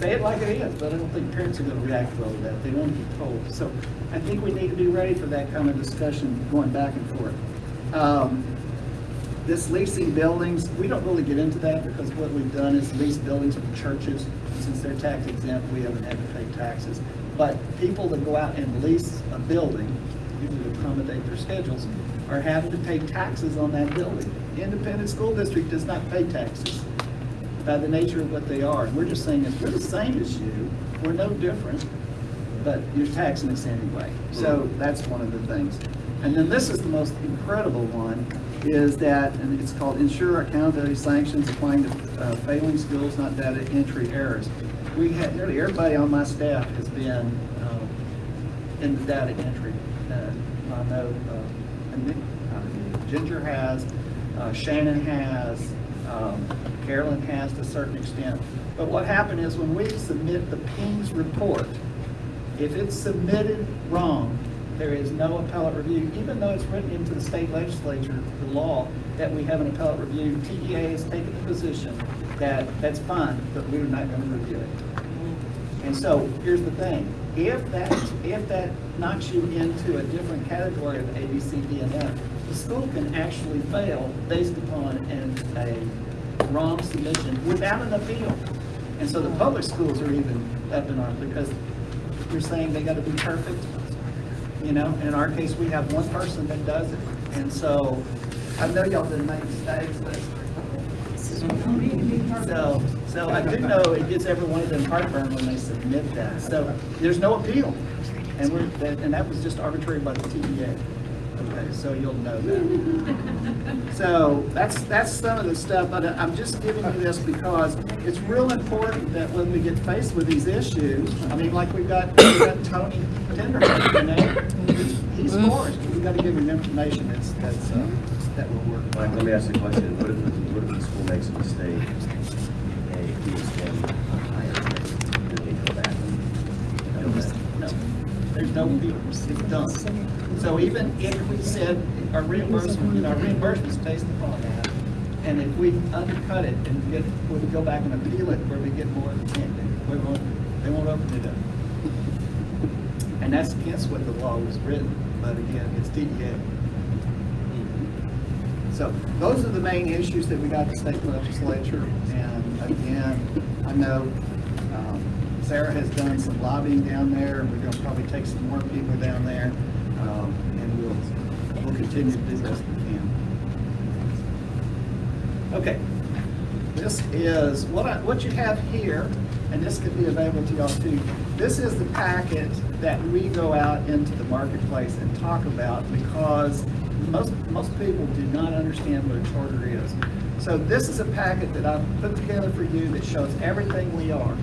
Speaker 4: say it like it is, but I don't think parents are going to react well to that. They want to be told. So I think we need to be ready for that kind of discussion going back and forth. Um, This leasing buildings, we don't really get into that because what we've done is lease buildings from churches. Since they're tax exempt, we haven't had to pay taxes. But people that go out and lease a building, usually accommodate their schedules, are having to pay taxes on that building. Independent school district does not pay taxes by the nature of what they are. We're just saying, if we're the same as you, we're no different, but you're taxing us anyway. So that's one of the things. And then this is the most incredible one, is that, and it's called ensure accountability sanctions applying to uh, failing schools, not data entry errors. We had, nearly everybody on my staff has been um, in the data entry. Uh, I know uh, Nick- uh, Ginger has, uh, Shannon has, um, Carolyn has to a certain extent. But what happened is when we submit the PEIMS report, if it's submitted wrong, there is no appellate review, even though it's written into the state legislature, the law, that we have an appellate review. TEA has taken the position that that's fine, but we're not going to review it. And so, here's the thing, if that, if that knocks you into a different category of A, B, C, D, and F, the school can actually fail based upon an, a wrong submission without an appeal. And so the public schools are even up in arms because you're saying they gotta be perfect. You know, And in our case, we have one person that does it. And so, I know y'all didn't make mistakes, but so, so I do know it gives every one of them heartburn when they submit that. So there's no appeal. And we're, that- and that was just arbitrary by the TEA. Okay, so you'll know that. So that's, that's some of the stuff, but I'm just giving you this because it's real important that when we get faced with these issues, I mean, like we've got, we've got Tony Tinderholt, you know? He's for it. We've got to give him information that's, that's, uh, that will work.
Speaker 7: Mike, let me ask you a question. What if, the- what if the school makes a mistake
Speaker 4: done. So even if we said our reimbursement, you know, our reimbursement's based upon that, and if we undercut it and get, we go back and appeal it where we get more, we won't, they won't open it up. And that's against what the law was written, but again, it's TEA. So those are the main issues that we got the state legislature. And again, I know um, Sarah has done some lobbying down there. and We're going to probably take some more people down there. um, And we'll, we'll continue to do the best we can. Okay. This is, what I, what you have here, and this could be available to y'all too. This is the packet that we go out into the marketplace and talk about because most, most people do not understand what a charter is. So this is a packet that I've put together for you that shows everything we are.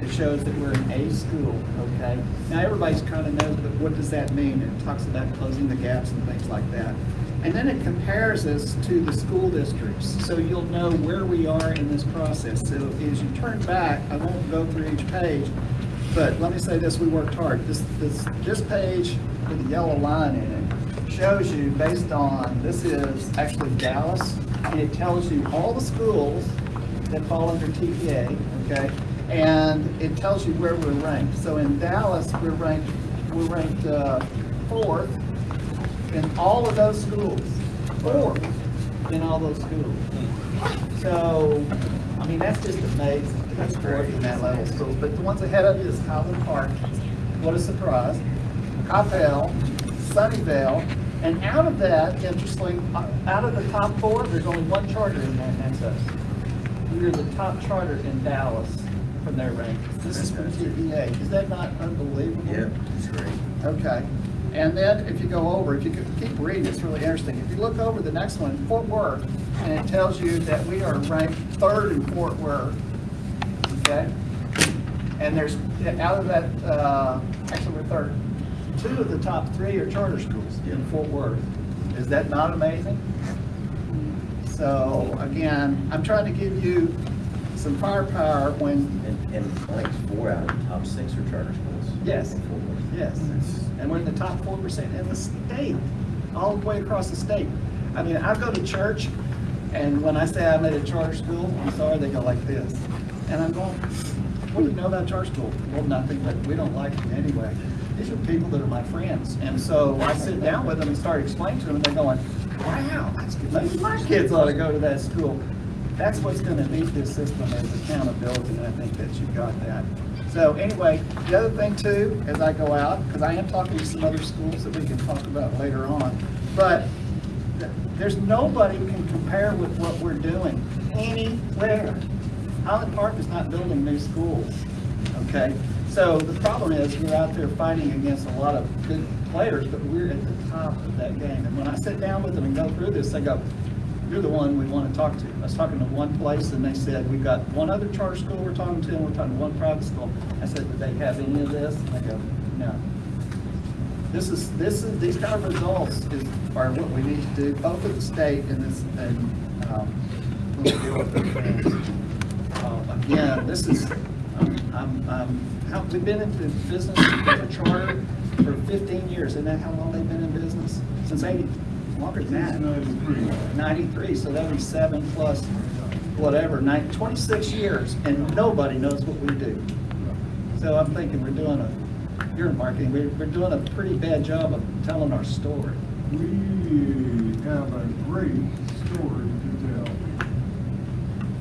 Speaker 4: It shows that we're an A school, okay? Now, everybody's kind of knows, but what does that mean? It talks about closing the gaps and things like that. And then it compares us to the school districts, so you'll know where we are in this process. So as you turn back, I won't go through each page, but let me say this, we worked hard. This, this, this page with the yellow line in it shows you based on, this is actually Dallas, and it tells you all the schools that fall under TPA, okay? And it tells you where we're ranked. So in Dallas, we're ranked, we're ranked, uh, fourth in all of those schools, fourth in all those schools. So, I mean, that's just amazing. That's great in that level of schools. But the ones ahead of you is Highland Park, what a surprise. Coppell, Sunnyvale, and out of that, interestingly, uh, out of the top four, there's only one charter in there, and that's us. We're the top charter in Dallas from their rankings. This is from TPA. Is that not unbelievable?
Speaker 7: Yeah, it's great.
Speaker 4: Okay, and then if you go over, if you could keep reading, it's really interesting. If you look over the next one, Fort Worth, and it tells you that we are ranked third in Fort Worth, okay? And there's, out of that, uh, actually we're third, two of the top three are charter schools in Fort Worth. Is that not amazing? So, again, I'm trying to give you some firepower when,
Speaker 7: And, and like four out of the top six are charter schools.
Speaker 4: Yes.
Speaker 7: In Fort Worth.
Speaker 4: Yes, and we're in the top four percent in the state, all the way across the state. I mean, I go to church, and when I say I'm at a charter school, I'm sorry, they go like this. And I'm going, what do you know about charter school? Well, nothing, but we don't like it anyway. These are people that are my friends. And so I sit down with them and start explaining to them, and they're going, wow, maybe my kids ought to go to that school. That's what's gonna meet this system is accountability, and I think that you've got that. So anyway, the other thing too, as I go out, because I am talking to some other schools that we can talk about later on, but there's nobody can compare with what we're doing anywhere. Highland Park is not building new schools, okay? So the problem is, we're out there fighting against a lot of good players, but we're at the top of that game. And when I sit down with them and go through this, they go, you're the one we want to talk to. I was talking to one place and they said, we've got one other charter school we're talking to and we're talking to one private school. I said, do they have any of this? And they go, no. This is, this is, these kind of results is, are what we need to do, both at the state and this, and, um, deal with the fans. Uh, Again, this is, I'm, I'm, I'm- how, we've been into business with a charter for fifteen years. Isn't that how long they've been in business? Since eighty, longer than that.
Speaker 2: 93.
Speaker 4: 93, so that'd be seven plus whatever, nine, 26 years, and nobody knows what we do. So I'm thinking we're doing a, you're in marketing, we're, we're doing a pretty bad job of telling our story.
Speaker 2: We have a great story to tell.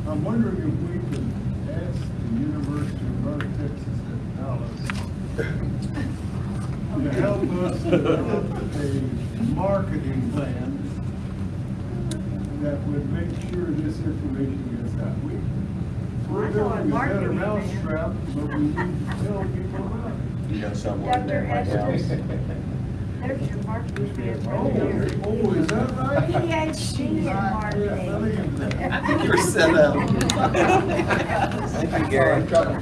Speaker 2: I'm wondering if we could ask the University of North Texas to help us develop a marketing plan that would make sure this information gets out. We, we're
Speaker 10: I know what
Speaker 2: building a better
Speaker 10: marketing
Speaker 2: mousetrap, but we need to tell people about it.
Speaker 7: You know someone
Speaker 10: Dr.
Speaker 7: that might help.
Speaker 10: Estes. There's your marketing plan
Speaker 2: Oh, oh, is that right?
Speaker 10: PhD in marketing.
Speaker 4: I think you're set up.
Speaker 1: Thank you, Gary.
Speaker 10: Dr.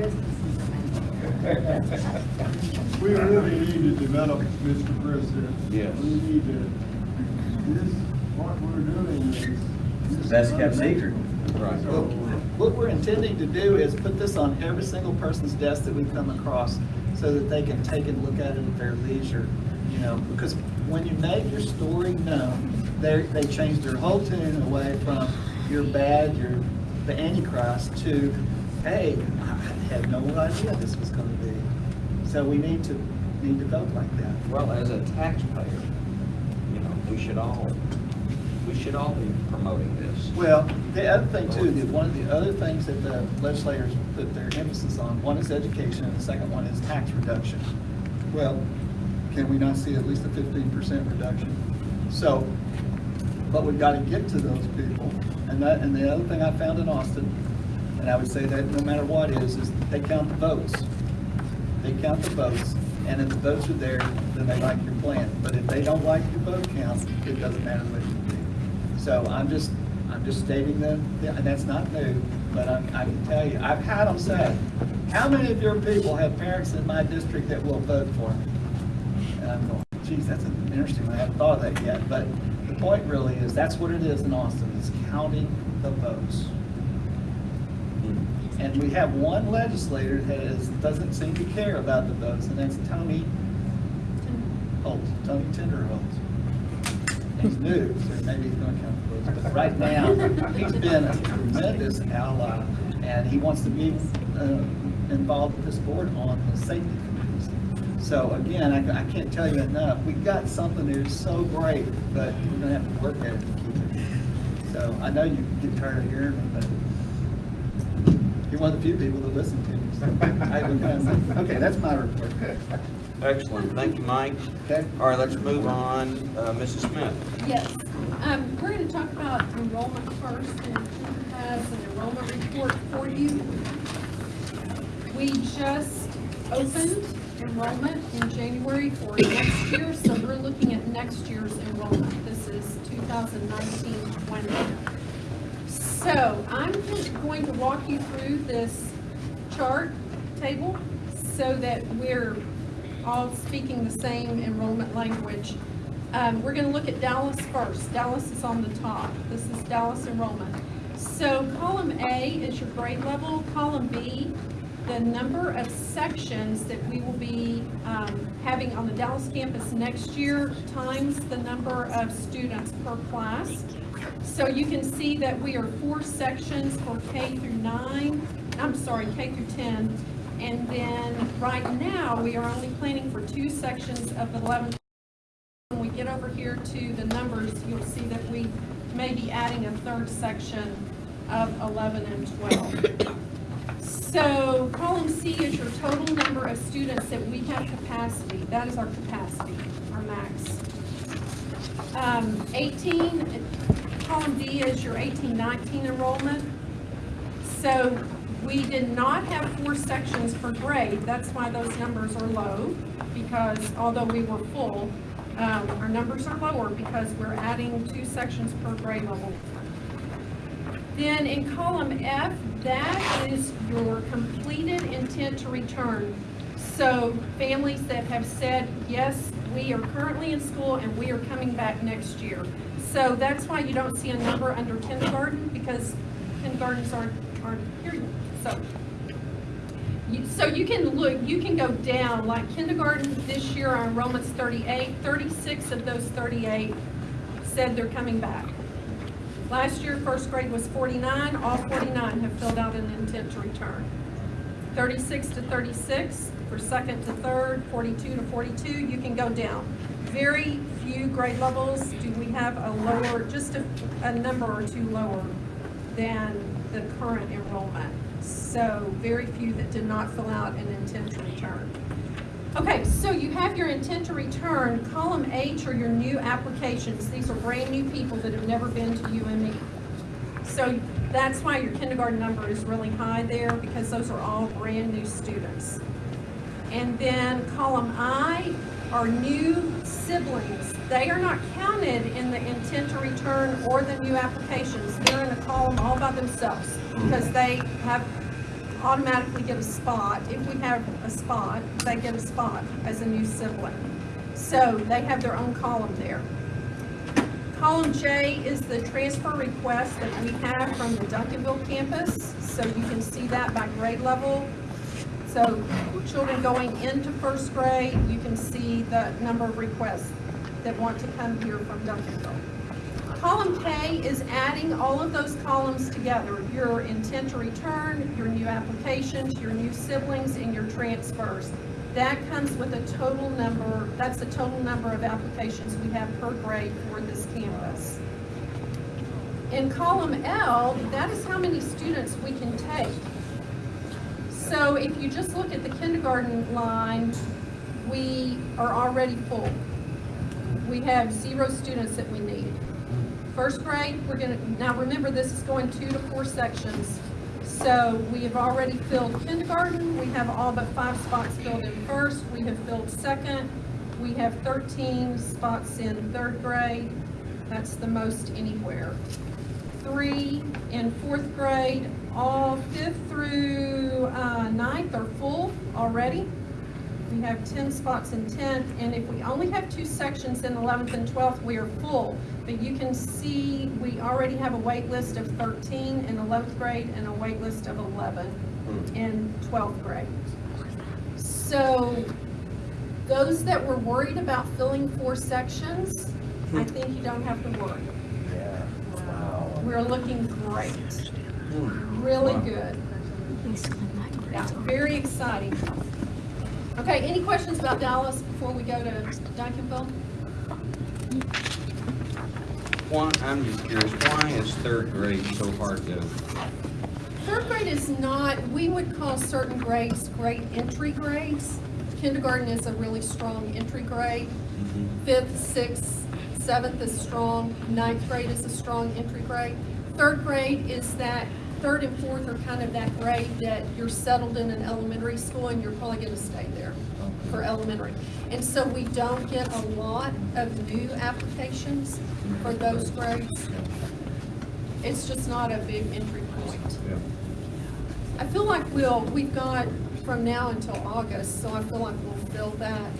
Speaker 10: Estes is
Speaker 2: We really need to develop, Mr. President.
Speaker 1: Yes.
Speaker 2: We need to, this, what we're doing is.
Speaker 7: It's the best kept secret.
Speaker 1: Right.
Speaker 4: Well, What we're intending to do is put this on every single person's desk that we come across so that they can take and look at it at their leisure, you know, because when you make your story known, they, they change their whole tune away from you're bad, you're the Antichrist to, hey, I had no idea this was gonna be. So we need to, need to vote like that.
Speaker 1: Well, as a taxpayer, you know, we should all, we should all be promoting this.
Speaker 4: Well, the other thing too, that one of the other things that the legislators put their emphasis on, one is education and the second one is tax reduction. Well, can we not see at least a fifteen percent reduction? So, but we've got to get to those people. And that, and the other thing I found in Austin And I would say that no matter what is, is they count the votes. They count the votes, and if the votes are there, then they like your plan. But if they don't like your vote count, it doesn't matter what you do. So I'm just, I'm just stating that, and that's not new, but I, I can tell you, I've had them say, how many of your people have parents in my district that will vote for me? And I'm going, geez, that's an interesting, I haven't thought of that yet, but the point really is, that's what it is in Austin, is counting the votes. Hmm. And we have one legislator that is, doesn't seem to care about the votes, and that's Tony Holt, Tony Tinderholt. He's new, so maybe he's gonna count the votes, but right now, he's been a tremendous ally, and he wants to be, uh, involved with this board on the safety committees. So again, I, I can't tell you enough, we've got something that is so great, but we're gonna have to work at it to keep it. So I know you get tired of hearing me, but you're one of the few people that listen to me. so I haven't been- Okay, that's my report.
Speaker 1: Excellent, thank you, Mike.
Speaker 4: Okay?
Speaker 1: All right, let's move on, uh, Mrs. Smith.
Speaker 8: Yes, um, we're gonna talk about enrollment first, and Kim has an enrollment report for you. We just opened enrollment in January for next year, so we're looking at next year's enrollment. This is 2019-20. So I'm just going to walk you through this chart table so that we're all speaking the same enrollment language. Um, we're gonna look at Dallas first. Dallas is on the top. This is Dallas enrollment. So column A is your grade level, column B, the number of sections that we will be, um, having on the Dallas campus next year times the number of students per class. So you can see that we are four sections for K through nine, I'm sorry, K through ten. And then right now, we are only planning for two sections of the eleven. When we get over here to the numbers, you'll see that we may be adding a third section of eleven and twelve. So column C is your total number of students that we have capacity. That is our capacity, our max. Um, 18, column D is your 18, 19 enrollment. So we did not have four sections per grade. That's why those numbers are low, because although we were full, um, our numbers are lower because we're adding two sections per grade level. Then in column F, that is your completed intent to return. So families that have said, yes, we are currently in school and we are coming back next year. So that's why you don't see a number under kindergarten, because kindergartens aren't, aren't here yet. So, so you can look, you can go down, like kindergarten, this year our enrollment's 38, 36 of those 38 said they're coming back. Last year, first grade was 49, all 49 have filled out an intent to return. 36 to 36, for second to third, 42 to 42, you can go down. Very few grade levels do we have a lower, just a, a number or two lower than the current enrollment. So very few that did not fill out an intent to return. Okay, so you have your intent to return. Column H are your new applications. These are brand-new people that have never been to UME. So that's why your kindergarten number is really high there, because those are all brand-new students. And then column I are new siblings. They are not counted in the intent to return or the new applications. They're in a column all by themselves, because mm-hmm. they have automatically get a spot. If we have a spot, they get a spot as a new sibling. So they have their own column there. Column J is the transfer request that we have from the Duncanville campus. So you can see that by grade level. So children going into first grade, you can see the number of requests that want to come here from Duncanville. Column K is adding all of those columns together, your intent to return, your new applications, your new siblings, and your transfers. That comes with a total number, that's the total number of applications we have per grade for this campus. In column L, that is how many students we can take. So if you just look at the kindergarten line, we are already full. We have zero students that we need. First grade, we're gonna, now remember, this is going two to four sections. So we have already filled kindergarten, we have all but five spots filled in first, we have filled second, we have thirteen spots in third grade, that's the most anywhere. Three in fourth grade, all fifth through, uh, ninth are full already. We have ten spots in tenth, and if we only have two sections in eleventh and twelfth, we are full. But you can see, we already have a wait list of thirteen in eleventh grade and a wait list of eleven hmm. in twelfth grade. So, those that were worried about filling four sections, I hmm. think you don't have to worry.
Speaker 7: Yeah, wow.
Speaker 8: We're looking great, hmm. Really good. Yeah, very exciting. Okay, any questions about Dallas before we go to Duncanville?
Speaker 1: Why, I'm just curious, why is third grade so hard to,
Speaker 8: Third grade is not, we would call certain grades great entry grades. Kindergarten is a really strong entry grade. Mm-hmm. Fifth, sixth, seventh is strong, ninth grade is a strong entry grade. Third grade is that, third and fourth are kind of that grade that you're settled in an elementary school and you're probably gonna stay there for elementary. And so we don't get a lot of new applications for those grades. It's just not a big entry point. I feel like we'll, we've got from now until August, so I feel like we'll fill that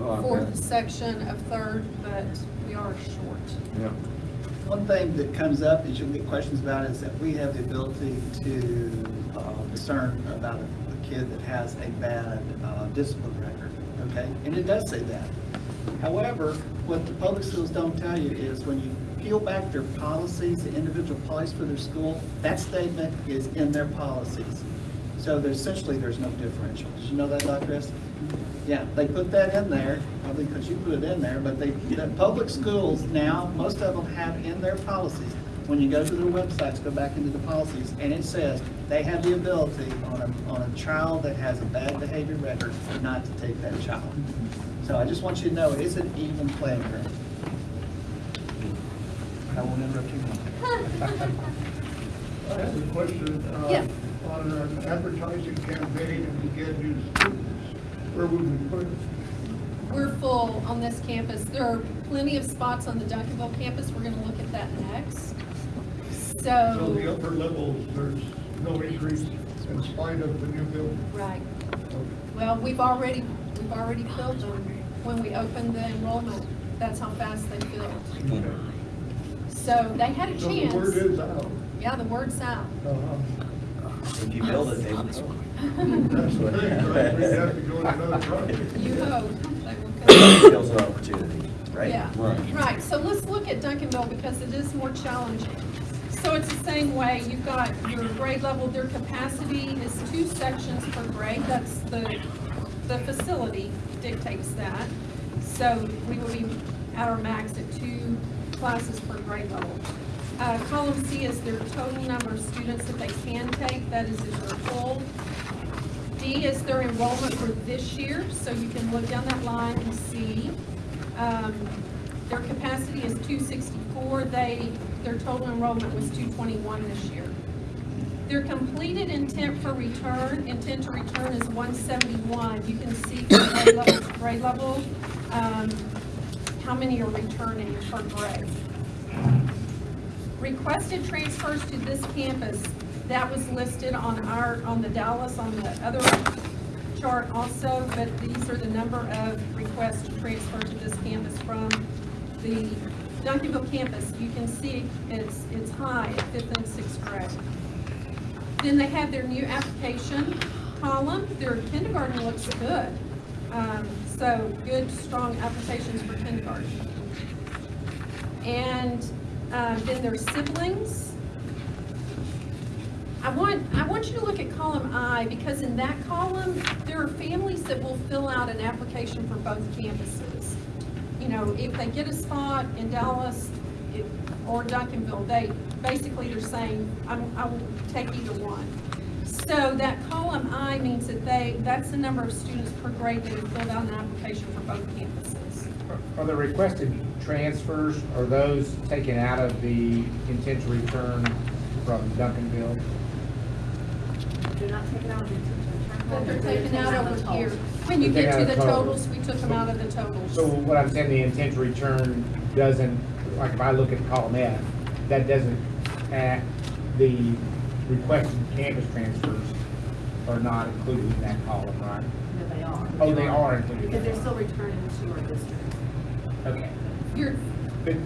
Speaker 1: okay.
Speaker 8: fourth section of third, but we are short.
Speaker 1: yeah,
Speaker 4: One thing that comes up that you'll get questions about is that we have the ability to uh, discern about a a kid that has a bad uh, discipline record, okay? And it does say that. However, what the public schools don't tell you is when you peel back their policies, the individual policies for their school, that statement is in their policies. So essentially, there's no differential. Did you know that, Dr. Estes? Yeah, they put that in there, probably because you put it in there, but they, the public schools now, most of them have in their policies, when you go to their websites, go back into the policies, and it says they have the ability on a, on a child that has a bad behavior record, not to take that child. So I just want you to know, it's an even playing field. I won't interrupt you.
Speaker 2: I have a question. uh,
Speaker 8: Yeah.
Speaker 2: On an advertising campaign, and we get new students, where would we put it?
Speaker 8: We're full on this campus. There are plenty of spots on the Duncanville campus. We're gonna look at that next.
Speaker 2: So the upper levels, there's no increase in spite of the new building?
Speaker 8: right. Well, we've already, we've already filled them when we opened the enrollment. That's how fast they filled. So they had a
Speaker 2: So the word
Speaker 8: chance.
Speaker 2: is out.
Speaker 8: Yeah, the word's out.
Speaker 2: Uh-huh.
Speaker 7: If you build it, they will.
Speaker 2: That's the thing, right? We'd have to go in another project.
Speaker 8: You hope they will come.
Speaker 7: Builds an opportunity, right?
Speaker 8: Yeah,
Speaker 1: Right.
Speaker 8: right, so let's look at Duncanville because it is more challenging. So it's the same way, you've got your grade level, their capacity is two sections per grade, that's the, the facility dictates that. So we will be at our max at two classes per grade level. Uh, column C is their total number of students that they can take, that is if they're full. D is their enrollment for this year, so you can look down that line and see. Um, Their capacity is two sixty-four, they, their total enrollment was two twenty-one this year. Their completed intent for return, intent to return is one seventy-one. You can see from grade level grade level, um, how many are returning per grade. Requested transfers to this campus, that was listed on our, on the Dallas, on the other chart also, but these are the number of requests to transfer to this campus from the Duncanville campus. You can see it's, it's high at fifth and sixth grade. Then they have their new application column. Their kindergarten looks good. Um, so good, strong applications for kindergarten. And, uh, then their siblings. I want, I want you to look at column I, because in that column, there are families that will fill out an application for both campuses. You know, if they get a spot in Dallas or Duncanville, they, basically they're saying, I will take either one. So that column I means that they, that's the number of students per grade that have filled out an application for both campuses.
Speaker 3: Are the requested transfers, are those taken out of the intent to return from Duncanville?
Speaker 10: They're not taken out of the teacher return.
Speaker 8: But they're taken out over here. When you
Speaker 3: They're
Speaker 8: get to
Speaker 3: taken
Speaker 8: the
Speaker 3: out of totals.
Speaker 8: totals, we took them out of the totals.
Speaker 3: So what I'm saying, the intent to return doesn't, like if I look at column F, that doesn't, uh, the requested campus transfers are not included in that column, right?
Speaker 10: No, they are.
Speaker 3: Oh, they are included.
Speaker 10: Because they're still returning to our district.
Speaker 3: Okay.
Speaker 8: You're,
Speaker 3: But,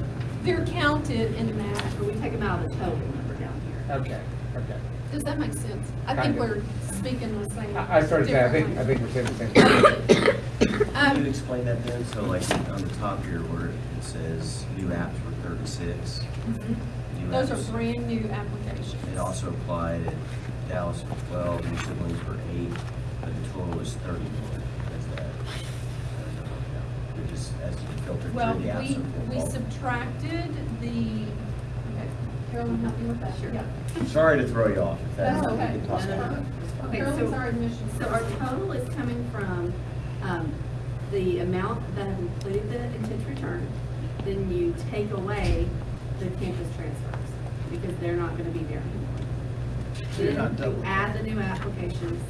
Speaker 8: they're counted in that.
Speaker 10: But we take them out of the total number down here.
Speaker 3: okay, okay.
Speaker 8: Does that make sense? I
Speaker 3: Kind
Speaker 8: think
Speaker 3: of.
Speaker 8: we're speaking the same.
Speaker 3: I, I started to say, I think, I think we're saying the same thing.
Speaker 7: Can you
Speaker 8: Um,
Speaker 7: explain that then? So like on the top here where it says new apps were thirty-six. new
Speaker 8: Those are brand new applications.
Speaker 7: It also applied at Dallas for twelve, New Siblings for eight, but the total is thirty-one. That's that. I. We just, as you filter
Speaker 8: Well,
Speaker 7: through the apps.
Speaker 8: we,
Speaker 7: of
Speaker 8: we subtracted the, okay, Carolyn, help me with that.
Speaker 10: Sure.
Speaker 8: Yeah.
Speaker 7: Sorry to throw you off. if
Speaker 8: That's
Speaker 7: we
Speaker 8: okay.
Speaker 7: can talk
Speaker 10: No, no,
Speaker 7: about
Speaker 10: no. Okay,
Speaker 8: Carolyn's
Speaker 10: so-
Speaker 8: our admissions.
Speaker 10: So our total is coming from, um, the amount that have included the intent to return, then you take away the campus transfers, because they're not gonna be there anymore.
Speaker 4: So you're not
Speaker 10: Then you add the new applications.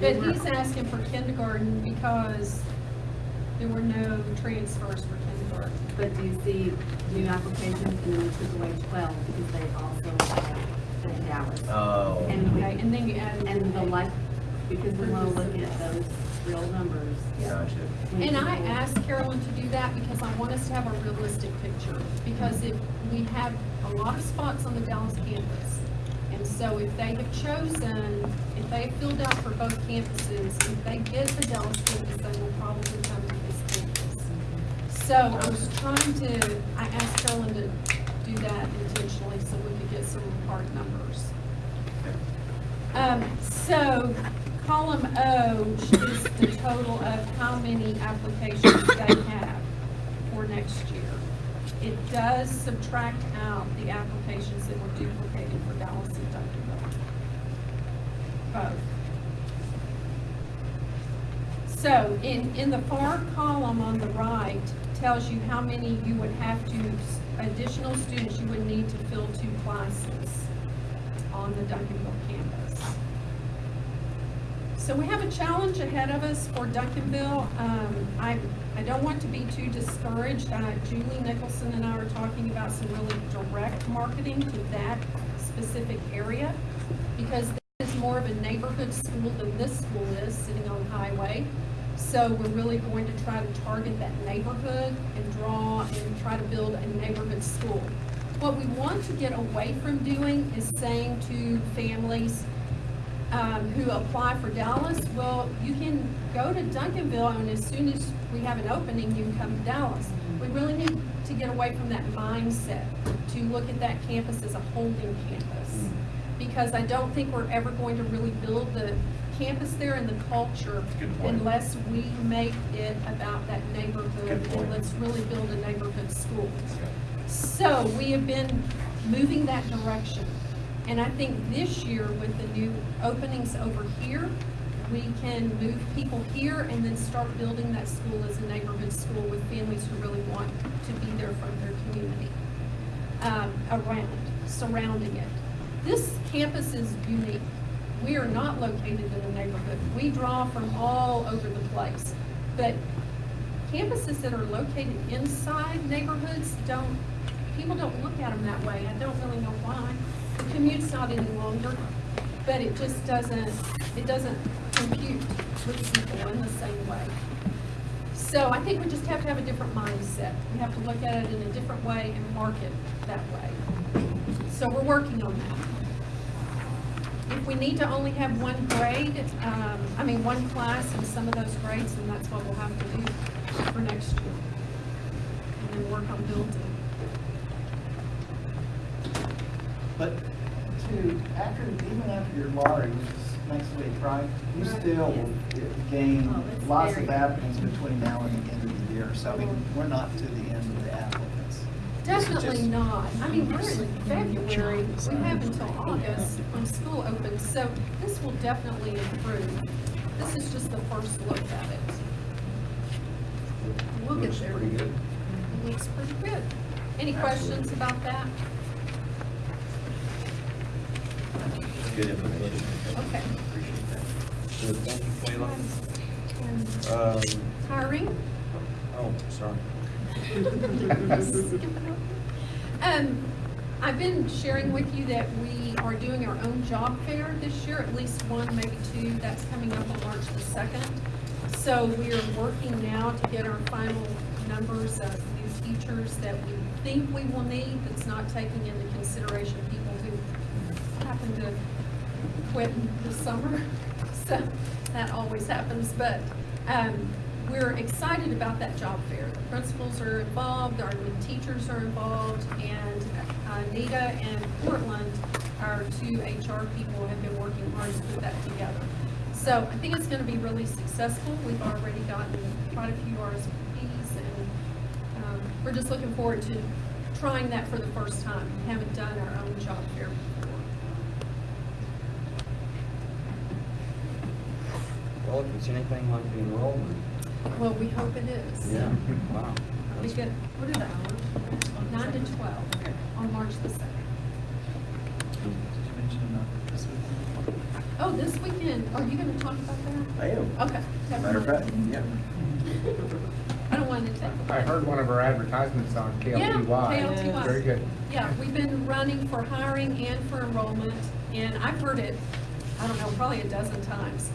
Speaker 8: But he's asking for kindergarten because there were no transfers for kindergarten.
Speaker 10: But do you see new applications, and then we took away twelve, because they also have the Dallas.
Speaker 7: Oh.
Speaker 10: And we,
Speaker 8: Okay, and then you add.
Speaker 10: and the life, because we wanna look at those real numbers.
Speaker 7: Gotcha.
Speaker 8: And I asked Carolyn to do that because I want us to have a realistic picture. Because if, we have a lot of spots on the Dallas campus. And so if they have chosen, if they have filled out for both campuses, if they get the Dallas campus, they will probably So I was trying to, I asked Carolyn to do that intentionally so we could get some hard numbers. Um, so column O is the total of how many applications they have for next year. It does subtract out the applications that were duplicated for Dallas and Duncanville. Both. So in, in the far column on the right tells you how many you would have to, additional students you would need to fill two classes on the Duncanville campus. So we have a challenge ahead of us for Duncanville. Um, I, I don't want to be too discouraged. Uh, Julie Nicholson and I are talking about some really direct marketing to that specific area because it's more of a neighborhood school than this school is, sitting on highway. So we're really going to try to target that neighborhood and draw and try to build a neighborhood school. What we want to get away from doing is saying to families, um, who apply for Dallas, well, you can go to Duncanville and as soon as we have an opening, you can come to Dallas. We really need to get away from that mindset, to look at that campus as a holding campus. Because I don't think we're ever going to really build the campus there and the culture
Speaker 7: Good point.
Speaker 8: unless we make it about that neighborhood
Speaker 7: Good point.
Speaker 8: and let's really build a neighborhood school. So we have been moving that direction. And I think this year with the new openings over here, we can move people here and then start building that school as a neighborhood school with families who really want to be there from their community, um, around, surrounding it. This campus is unique. We are not located in a neighborhood. We draw from all over the place. But campuses that are located inside neighborhoods don't, people don't look at them that way. I don't really know why. The commute's not any longer, but it just doesn't, it doesn't compute with people in the same way. So I think we just have to have a different mindset. We have to look at it in a different way and market that way. So we're working on that. If we need to only have one grade, um, I mean, one class in some of those grades, then that's what we'll have to do for next year. And then work on building.
Speaker 4: But to, after, even after your lottery, which is next week, right? You
Speaker 10: Right,
Speaker 4: still will gain
Speaker 10: Oh,
Speaker 4: lots of
Speaker 10: very-
Speaker 4: applicants between now and the end of the year. So I mean, we're not to the end of the applicants. This is
Speaker 8: Definitely
Speaker 4: just-
Speaker 8: not. I mean, we're in February, we have until August when school opens, so this will definitely improve. This is just the first look at it. We'll get
Speaker 1: Looks
Speaker 8: there.
Speaker 1: pretty good.
Speaker 8: It Looks pretty good. Any questions about that?
Speaker 1: good information.
Speaker 8: Okay.
Speaker 1: Appreciate that. Good, thank you.
Speaker 8: And
Speaker 1: Um,
Speaker 8: Hiring?
Speaker 1: oh, sorry.
Speaker 8: Um, I've been sharing with you that we are doing our own job fair this year, at least one, maybe two, that's coming up on March the second. So we are working now to get our final numbers of new teachers that we think we will need, that's not taking into consideration people who happen to quit this summer. So that always happens, but, um, we're excited about that job fair. The principals are involved, our teachers are involved, and Anita and Portland, our two HR people, have been working hard to put that together. So I think it's gonna be really successful. We've already gotten quite a few RSVPs, and, um, we're just looking forward to trying that for the first time. We haven't done our own job fair before.
Speaker 1: Well, if it's anything like the enrollment.
Speaker 8: Well, we hope it is.
Speaker 1: Yeah, wow.
Speaker 8: We get, what are the hours? Nine to twelve on March the second.
Speaker 4: Did you mention uh, this weekend?
Speaker 8: Oh, this weekend, are you gonna talk about that?
Speaker 7: I am.
Speaker 8: Okay. never
Speaker 7: Matter of
Speaker 8: mind.
Speaker 7: fact, yeah.
Speaker 8: I don't want to take.
Speaker 3: I heard one of our advertisements on KLTY.
Speaker 8: Yeah, KLTY.
Speaker 3: Very good.
Speaker 8: Yeah, we've been running for hiring and for enrollment, and I've heard it, I don't know, probably a dozen times.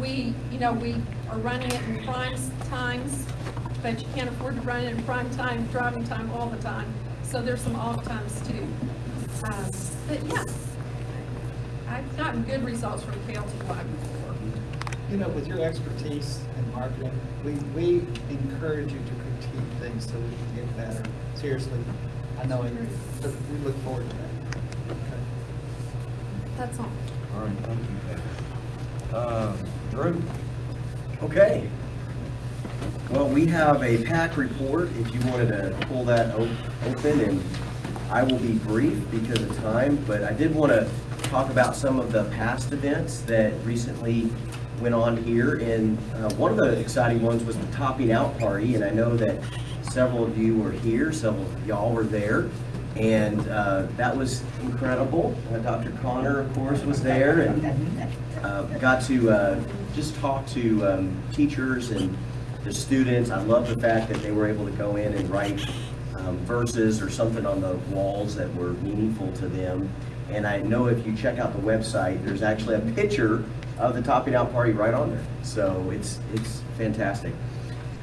Speaker 8: We, you know, we are running it in prime times, but you can't afford to run it in prime time, driving time all the time. So there's some off times too. Um, But yeah, I've gotten good results from KLTY before.
Speaker 4: You know, with your expertise in marketing, we, we encourage you to critique things so we can get better. Seriously, I know, it- so we look forward to that. Okay.
Speaker 8: That's all.
Speaker 1: All right, thank you. Uh, Drew?
Speaker 7: Okay. Well, we have a PAC report, if you wanted to pull that open, and I will be brief because of time, but I did want to talk about some of the past events that recently went on here, and uh, one of the exciting ones was the topping out party, and I know that several of you were here, several of y'all were there, and uh, that was incredible. Uh, Dr. Connor, of course, was there, and uh, got to uh, just talk to um, teachers and the students. I love the fact that they were able to go in and write um, verses or something on the walls that were meaningful to them. And I know if you check out the website, there's actually a picture of the topping out party right on there. So it's, it's fantastic.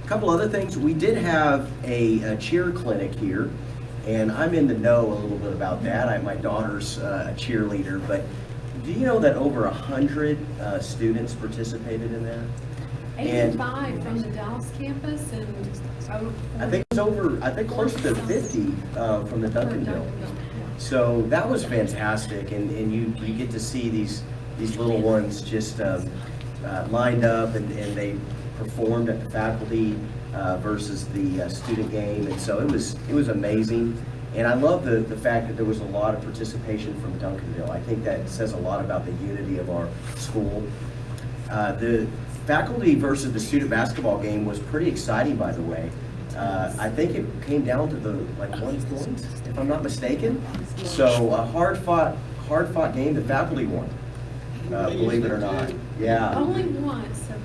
Speaker 7: A couple other things, we did have a, a cheer clinic here, and I'm in the know a little bit about that. I, my daughter's uh, a cheerleader, but do you know that over a hundred uh, students participated in that? And-
Speaker 8: Eighty-five from the Dallas campus and over.
Speaker 7: I think it's over, I think close to fifty uh, from the Duncanville. So that was fantastic, and, and you, you get to see these, these little ones just um, uh, lined up, and, and they performed at the faculty uh, versus the uh, student game, and so it was, it was amazing. And I love the, the fact that there was a lot of participation from Duncanville. I think that says a lot about the unity of our school. Uh, The faculty versus the student basketball game was pretty exciting, by the way. Uh, I think it came down to the, like, one point, if I'm not mistaken. So a hard fought, hard fought game, the faculty won, uh, believe it or not. Yeah.
Speaker 8: Only once have,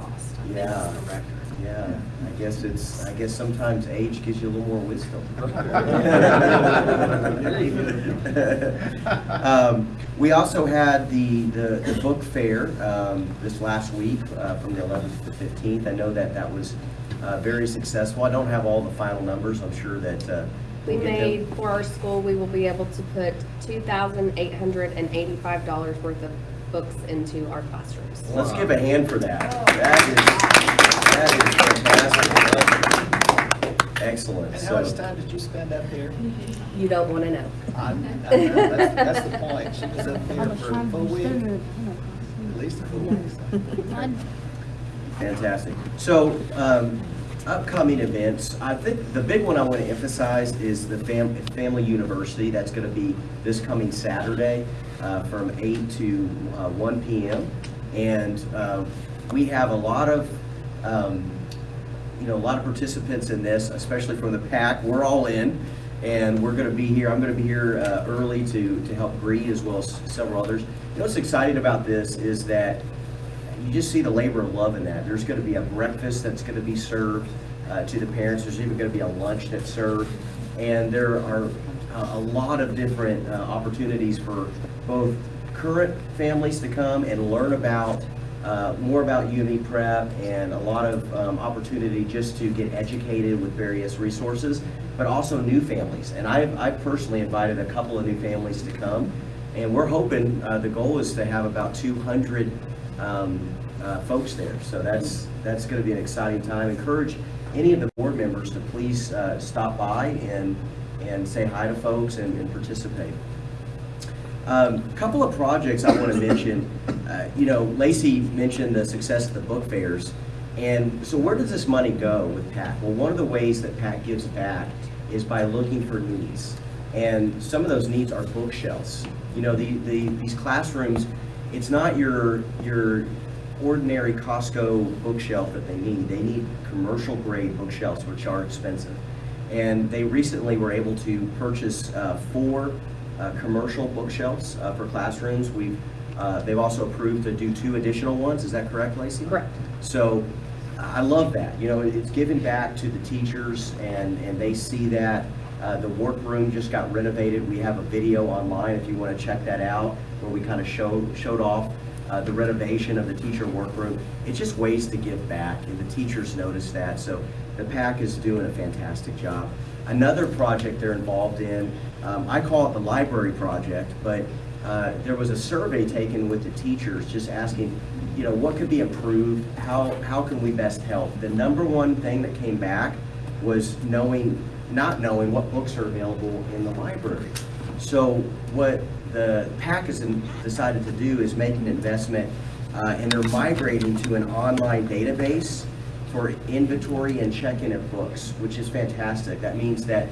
Speaker 8: lost. I think
Speaker 7: Yeah.
Speaker 8: It's the record.
Speaker 7: Yeah, I guess it's, I guess sometimes age gives you a little more wisdom. Um, We also had the, the the book fair um, this last week uh, from the 11th to the 15th. I know that that was uh, very successful. I don't have all the final numbers. I'm sure that uh,
Speaker 11: We
Speaker 7: we'll them.
Speaker 11: made, for our school, we will be able to put two thousand eight hundred and eighty-five dollars worth of books into our classrooms.
Speaker 7: Let's give a hand for that. That is, that is fantastic. Excellent.
Speaker 4: And how much time did you spend up there?
Speaker 11: You don't want to know.
Speaker 4: I- I know, That's, that's the point. She was up there for a full week, at least a full week.
Speaker 7: Fantastic. So, um, upcoming events, I think the big one I want to emphasize is the Fam- Family University. That's going to be this coming Saturday uh, from 8 to uh, 1 PM. And uh, we have a lot of, um, you know, a lot of participants in this, especially from the PAC. We're all in. And we're gonna be here, I'm gonna be here uh, early to, to help greet as well as several others. You know what's exciting about this is that you just see the labor of love in that. There's going to be a breakfast that's going to be served uh, to the parents. There's even going to be a lunch that's served. And there are uh, a lot of different uh, opportunities for both current families to come and learn about, uh, more about UME Prep and a lot of um, opportunity just to get educated with various resources, but also new families. And I've, I've personally invited a couple of new families to come. And we're hoping, uh, the goal is to have about 200 um, uh, folks there. So that's, that's going to be an exciting time. Encourage any of the board members to please uh, stop by and, and say hi to folks and and participate. A Couple of projects I want to mention. Uh, You know, Lacey mentioned the success of the book fairs. And so where does this money go with PAC? Well, one of the ways that PAC gives back is by looking for needs. And some of those needs are bookshelves. You know, the, the, these classrooms, it's not your, your ordinary Costco bookshelf that they need. They need commercial grade bookshelves, which are expensive. And they recently were able to purchase uh, four uh, commercial bookshelves uh, for classrooms. We've, uh, they've also approved to do two additional ones. Is that correct, Lacey?
Speaker 11: Correct.
Speaker 7: So I love that. You know, it's given back to the teachers and, and they see that. Uh, the workroom just got renovated. We have a video online if you want to check that out where we kind of showed, showed off uh, the renovation of the teacher workroom. It's just ways to give back and the teachers notice that. So the PAC is doing a fantastic job. Another project they're involved in, um, I call it the library project, but uh, there was a survey taken with the teachers just asking, you know, what could be improved? How, how can we best help? The number one thing that came back was knowing, not knowing what books are available in the library. So what the PAC has decided to do is make an investment, uh, and they're migrating to an online database for inventory and check-in of books, which is fantastic. That means that,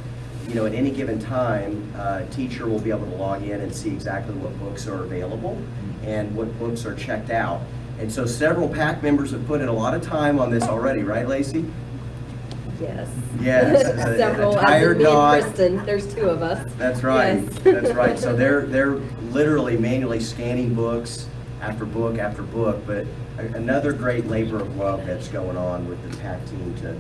Speaker 7: you know, at any given time, uh, teacher will be able to log in and see exactly what books are available and what books are checked out. And so several PAC members have put in a lot of time on this already, right, Lacey?
Speaker 11: Yes.
Speaker 7: Yes, a- a
Speaker 11: Several, as
Speaker 7: tired
Speaker 11: in me and
Speaker 7: dog.
Speaker 11: Kristen, there's two of us.
Speaker 7: That's right,
Speaker 11: Yes.
Speaker 7: that's right. So they're, they're literally manually scanning books after book after book, but another great labor of love that's going on with the PAC team to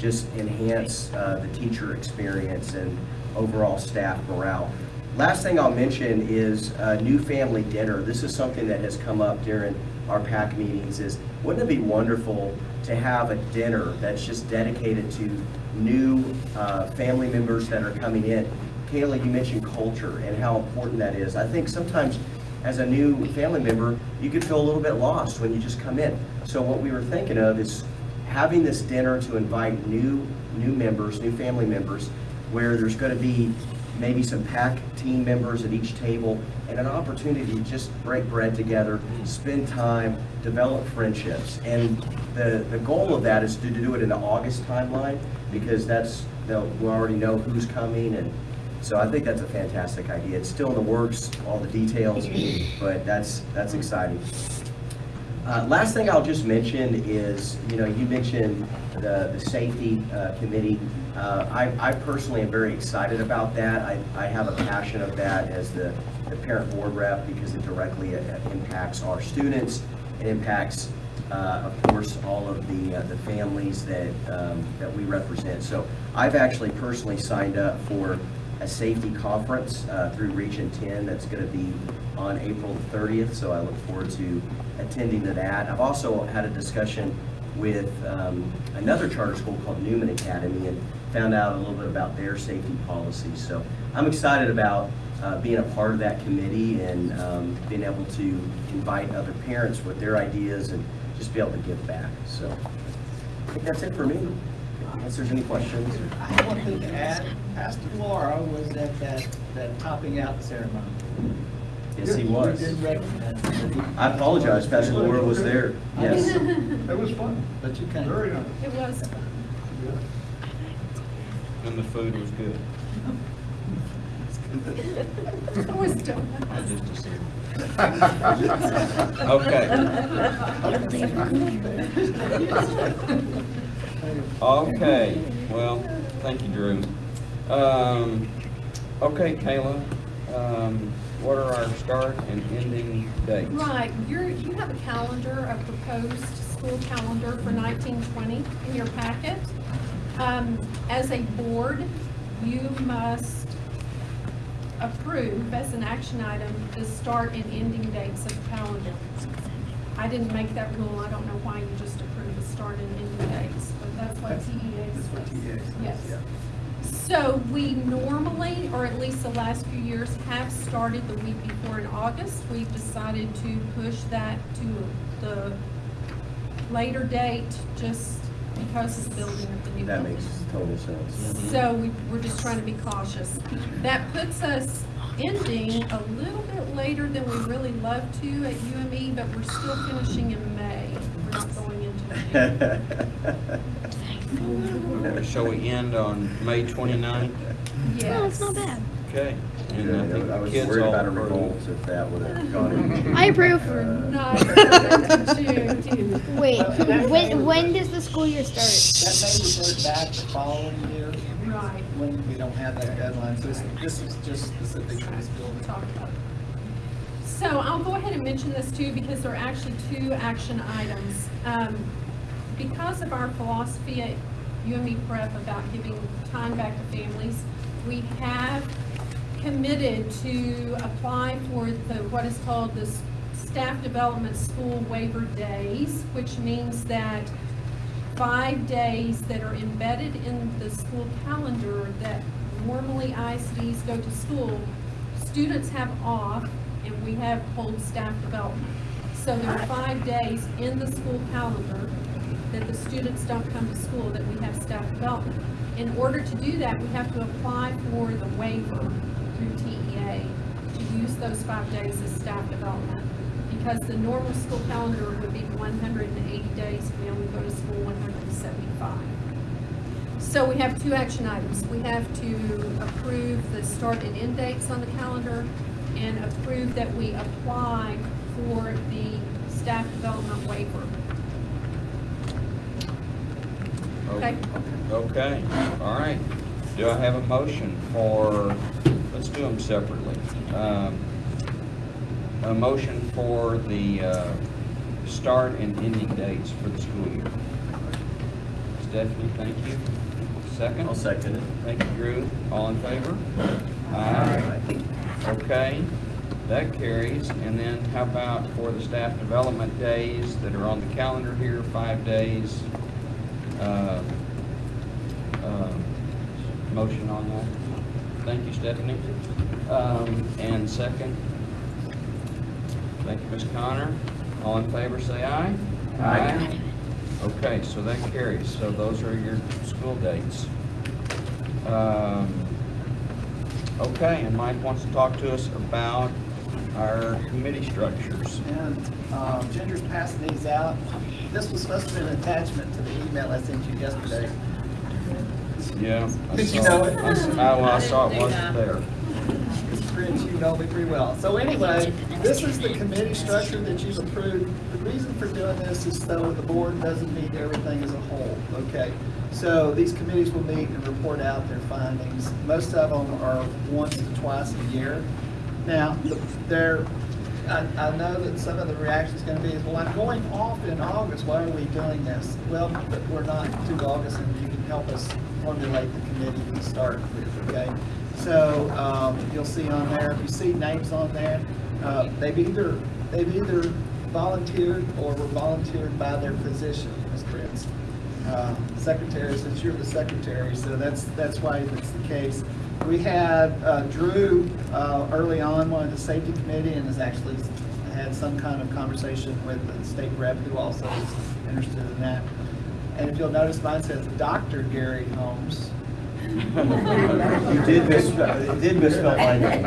Speaker 7: just enhance uh, the teacher experience and overall staff morale. Last thing I'll mention is uh, new family dinner. This is something that has come up during our PAC meetings is, wouldn't it be wonderful to have a dinner that's just dedicated to new uh, family members that are coming in? Kayla, you mentioned culture and how important that is. I think sometimes as a new family member, you could feel a little bit lost when you just come in. So what we were thinking of is having this dinner to invite new, new members, new family members, where there's going to be maybe some PAC team members at each table and an opportunity to just break bread together, spend time, develop friendships. And the, the goal of that is to do it in the August timeline because that's, they'll- we already know who's coming and so I think that's a fantastic idea. It's still in the works, all the details, but that's, that's exciting. Uh, Last thing I'll just mention is, you know, you mentioned the, the safety uh, committee. Uh, I, I personally am very excited about that. I, I have a passion of that as the, the parent board rep because it directly uh, impacts our students. It impacts, uh, of course, all of the, uh, the families that, um, that we represent. So I've actually personally signed up for a safety conference through Region 10 that's going to be on April 30th, so I look forward to attending to that. I've also had a discussion with um, another charter school called Newman Academy and found out a little bit about their safety policies. So I'm excited about uh, being a part of that committee and um, being able to invite other parents with their ideas and just be able to give back. So I think that's it for me. Unless there's any questions.
Speaker 4: I have one thing to add. Pastor Laura was at that, that topping out ceremony.
Speaker 7: Yes, he was.
Speaker 4: We did recognize him,
Speaker 7: I apologize, Pastor Laura was there. Yes.
Speaker 2: It was fun,
Speaker 4: but you kind
Speaker 2: very
Speaker 4: of,
Speaker 2: nice.
Speaker 8: It was,
Speaker 1: And the food was good.
Speaker 8: always done.
Speaker 1: I just assumed. Okay. Okay, well, thank you, Drew. Um, okay, Kayla, um, what are our start and ending dates?
Speaker 8: Right, you're, you have a calendar, a proposed school calendar for nineteen twenty in your packet. Um, as a board, you must approve as an action item the start and ending dates of the calendar. I didn't make that rule, I don't know why you just approved the start and ending dates, but that's what TEA
Speaker 4: That's what. TEA says,
Speaker 8: Yes.
Speaker 4: yeah.
Speaker 8: So we normally, or at least the last few years, have started the week before in August. We've decided to push that to the later date, just because of the building of the new
Speaker 7: That
Speaker 8: building.
Speaker 7: makes total sense.
Speaker 8: So we, we're just trying to be cautious. That puts us ending a little bit later than we really love to at UME, but we're still finishing in May. We're not going into June.
Speaker 1: Shall we end on May 29th?
Speaker 8: Yes.
Speaker 12: No, it's not bad.
Speaker 1: Okay. And I think
Speaker 7: I
Speaker 1: the
Speaker 7: was
Speaker 1: kids
Speaker 7: worried
Speaker 1: all
Speaker 7: about a
Speaker 1: approve.
Speaker 7: revolt if that would have gone in.
Speaker 12: I approve.
Speaker 8: Not to June, too.
Speaker 12: Wait, when, when does the school year start?
Speaker 4: That may revert back the following year
Speaker 8: Right.
Speaker 4: when we don't have that deadline, so this, this is just specific to this building.
Speaker 8: talk about. So I'll go ahead and mention this too, because there are actually two action items. Um, Because of our philosophy at UME Prep about giving time back to families, we have committed to apply for the, what is called the Staff Development School Waiver Days, which means that five days that are embedded in the school calendar that normally ISDs go to school, students have off and we have hold staff development. So there are five days in the school calendar that the students don't come to school, that we have staff development. In order to do that, we have to apply for the waiver through TEA to use those five days as staff development. Because the normal school calendar would be one hundred and eighty days, and we only go to school one hundred and seventy-five. So we have two action items. We have to approve the start and end dates on the calendar and approve that we apply for the staff development waiver. Okay.
Speaker 1: Okay, all right. Do I have a motion for, let's do them separately. Um, A motion for the uh, start and ending dates for the school year. Stephanie, thank you. Second?
Speaker 7: I'll second it.
Speaker 1: Thank you, Drew. All in favor? Aye. Okay, that carries. And then how about for the staff development days that are on the calendar here, five days? Uh, um, Motion on that? Thank you, Stephanie. Um, And second? Thank you, Ms. Connor. All in favor, say aye.
Speaker 7: Aye.
Speaker 1: Okay, so that carries. So those are your school dates. Um, Okay, and Mike wants to talk to us about our committee structures.
Speaker 4: And um, Ginger's passing these out. This was supposed to be an attachment to the email I sent you yesterday.
Speaker 1: Yeah. I
Speaker 4: Did you
Speaker 1: saw-
Speaker 4: know it?
Speaker 1: I s- I- Well, I saw it wasn't there.
Speaker 4: Mr. Prince, you know me pretty well. So anyway, this is the committee structure that you've approved. The reason for doing this is so the board doesn't meet everything as a whole, okay? So these committees will meet and report out their findings. Most of them are once to twice a year. Now, there, I, I know that some of the reaction's gonna be is, well, I'm going off in August, why are we doing this? Well, but we're not to August, and you can help us formulate the committee we start with, okay? So, um, you'll see on there, if you see names on there, uh, they've either, they've either volunteered or were volunteered by their physician, Ms. Prince. Uh, Secretary, since you're the secretary, so that's, that's why it's the case. We had uh, Drew, uh, early on, wanted the safety committee and has actually had some kind of conversation with the state rep who also is interested in that. And if you'll notice, mine says Dr. Gary Holmes.
Speaker 7: You did misspell, you did misspell my name.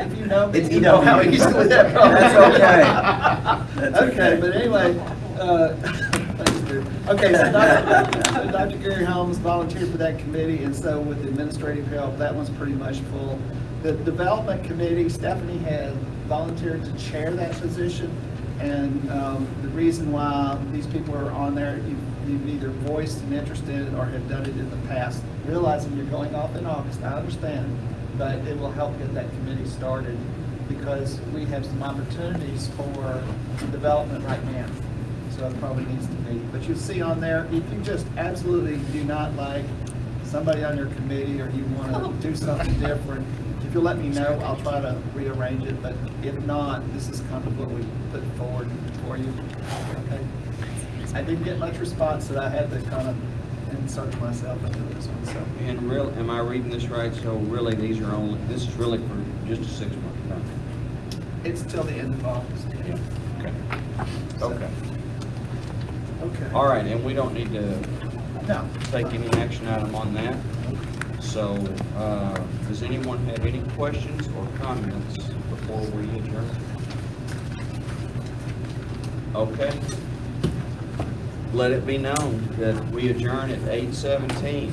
Speaker 4: If you know me,
Speaker 7: It's
Speaker 4: you know how easily that problem.
Speaker 7: That's okay. That's
Speaker 4: Okay,
Speaker 7: okay.
Speaker 4: but anyway, uh. Okay, so Dr. Dr. Gary Holmes volunteered for that committee, and so with administrative help, that one's pretty much full. The development committee, Stephanie has volunteered to chair that position. And um, the reason why these people are on there, you- you've either voiced an interest in it or have done it in the past. Realizing you're going off in August, I understand, but it will help get that committee started because we have some opportunities for development right now. So it probably needs to be. But you'll see on there, if you just absolutely do not like somebody on your committee or you want to oh. do something different, if you'll let me know, I'll try to rearrange it, but if not, this is kind of what we put forward for you. Okay? I didn't get much response, so I had to kind of insert myself into this one, so.
Speaker 1: And real, am I reading this right? So really, these are only, this is really for just a six-month term?
Speaker 4: It's till the end of August. Yeah.
Speaker 1: Okay. Okay.
Speaker 4: Okay.
Speaker 1: All right, and we don't need to
Speaker 4: No.
Speaker 1: take any action item on that. So, uh, does anyone have any questions or comments before we adjourn? Okay. Let it be known that we adjourn at eight seventeen.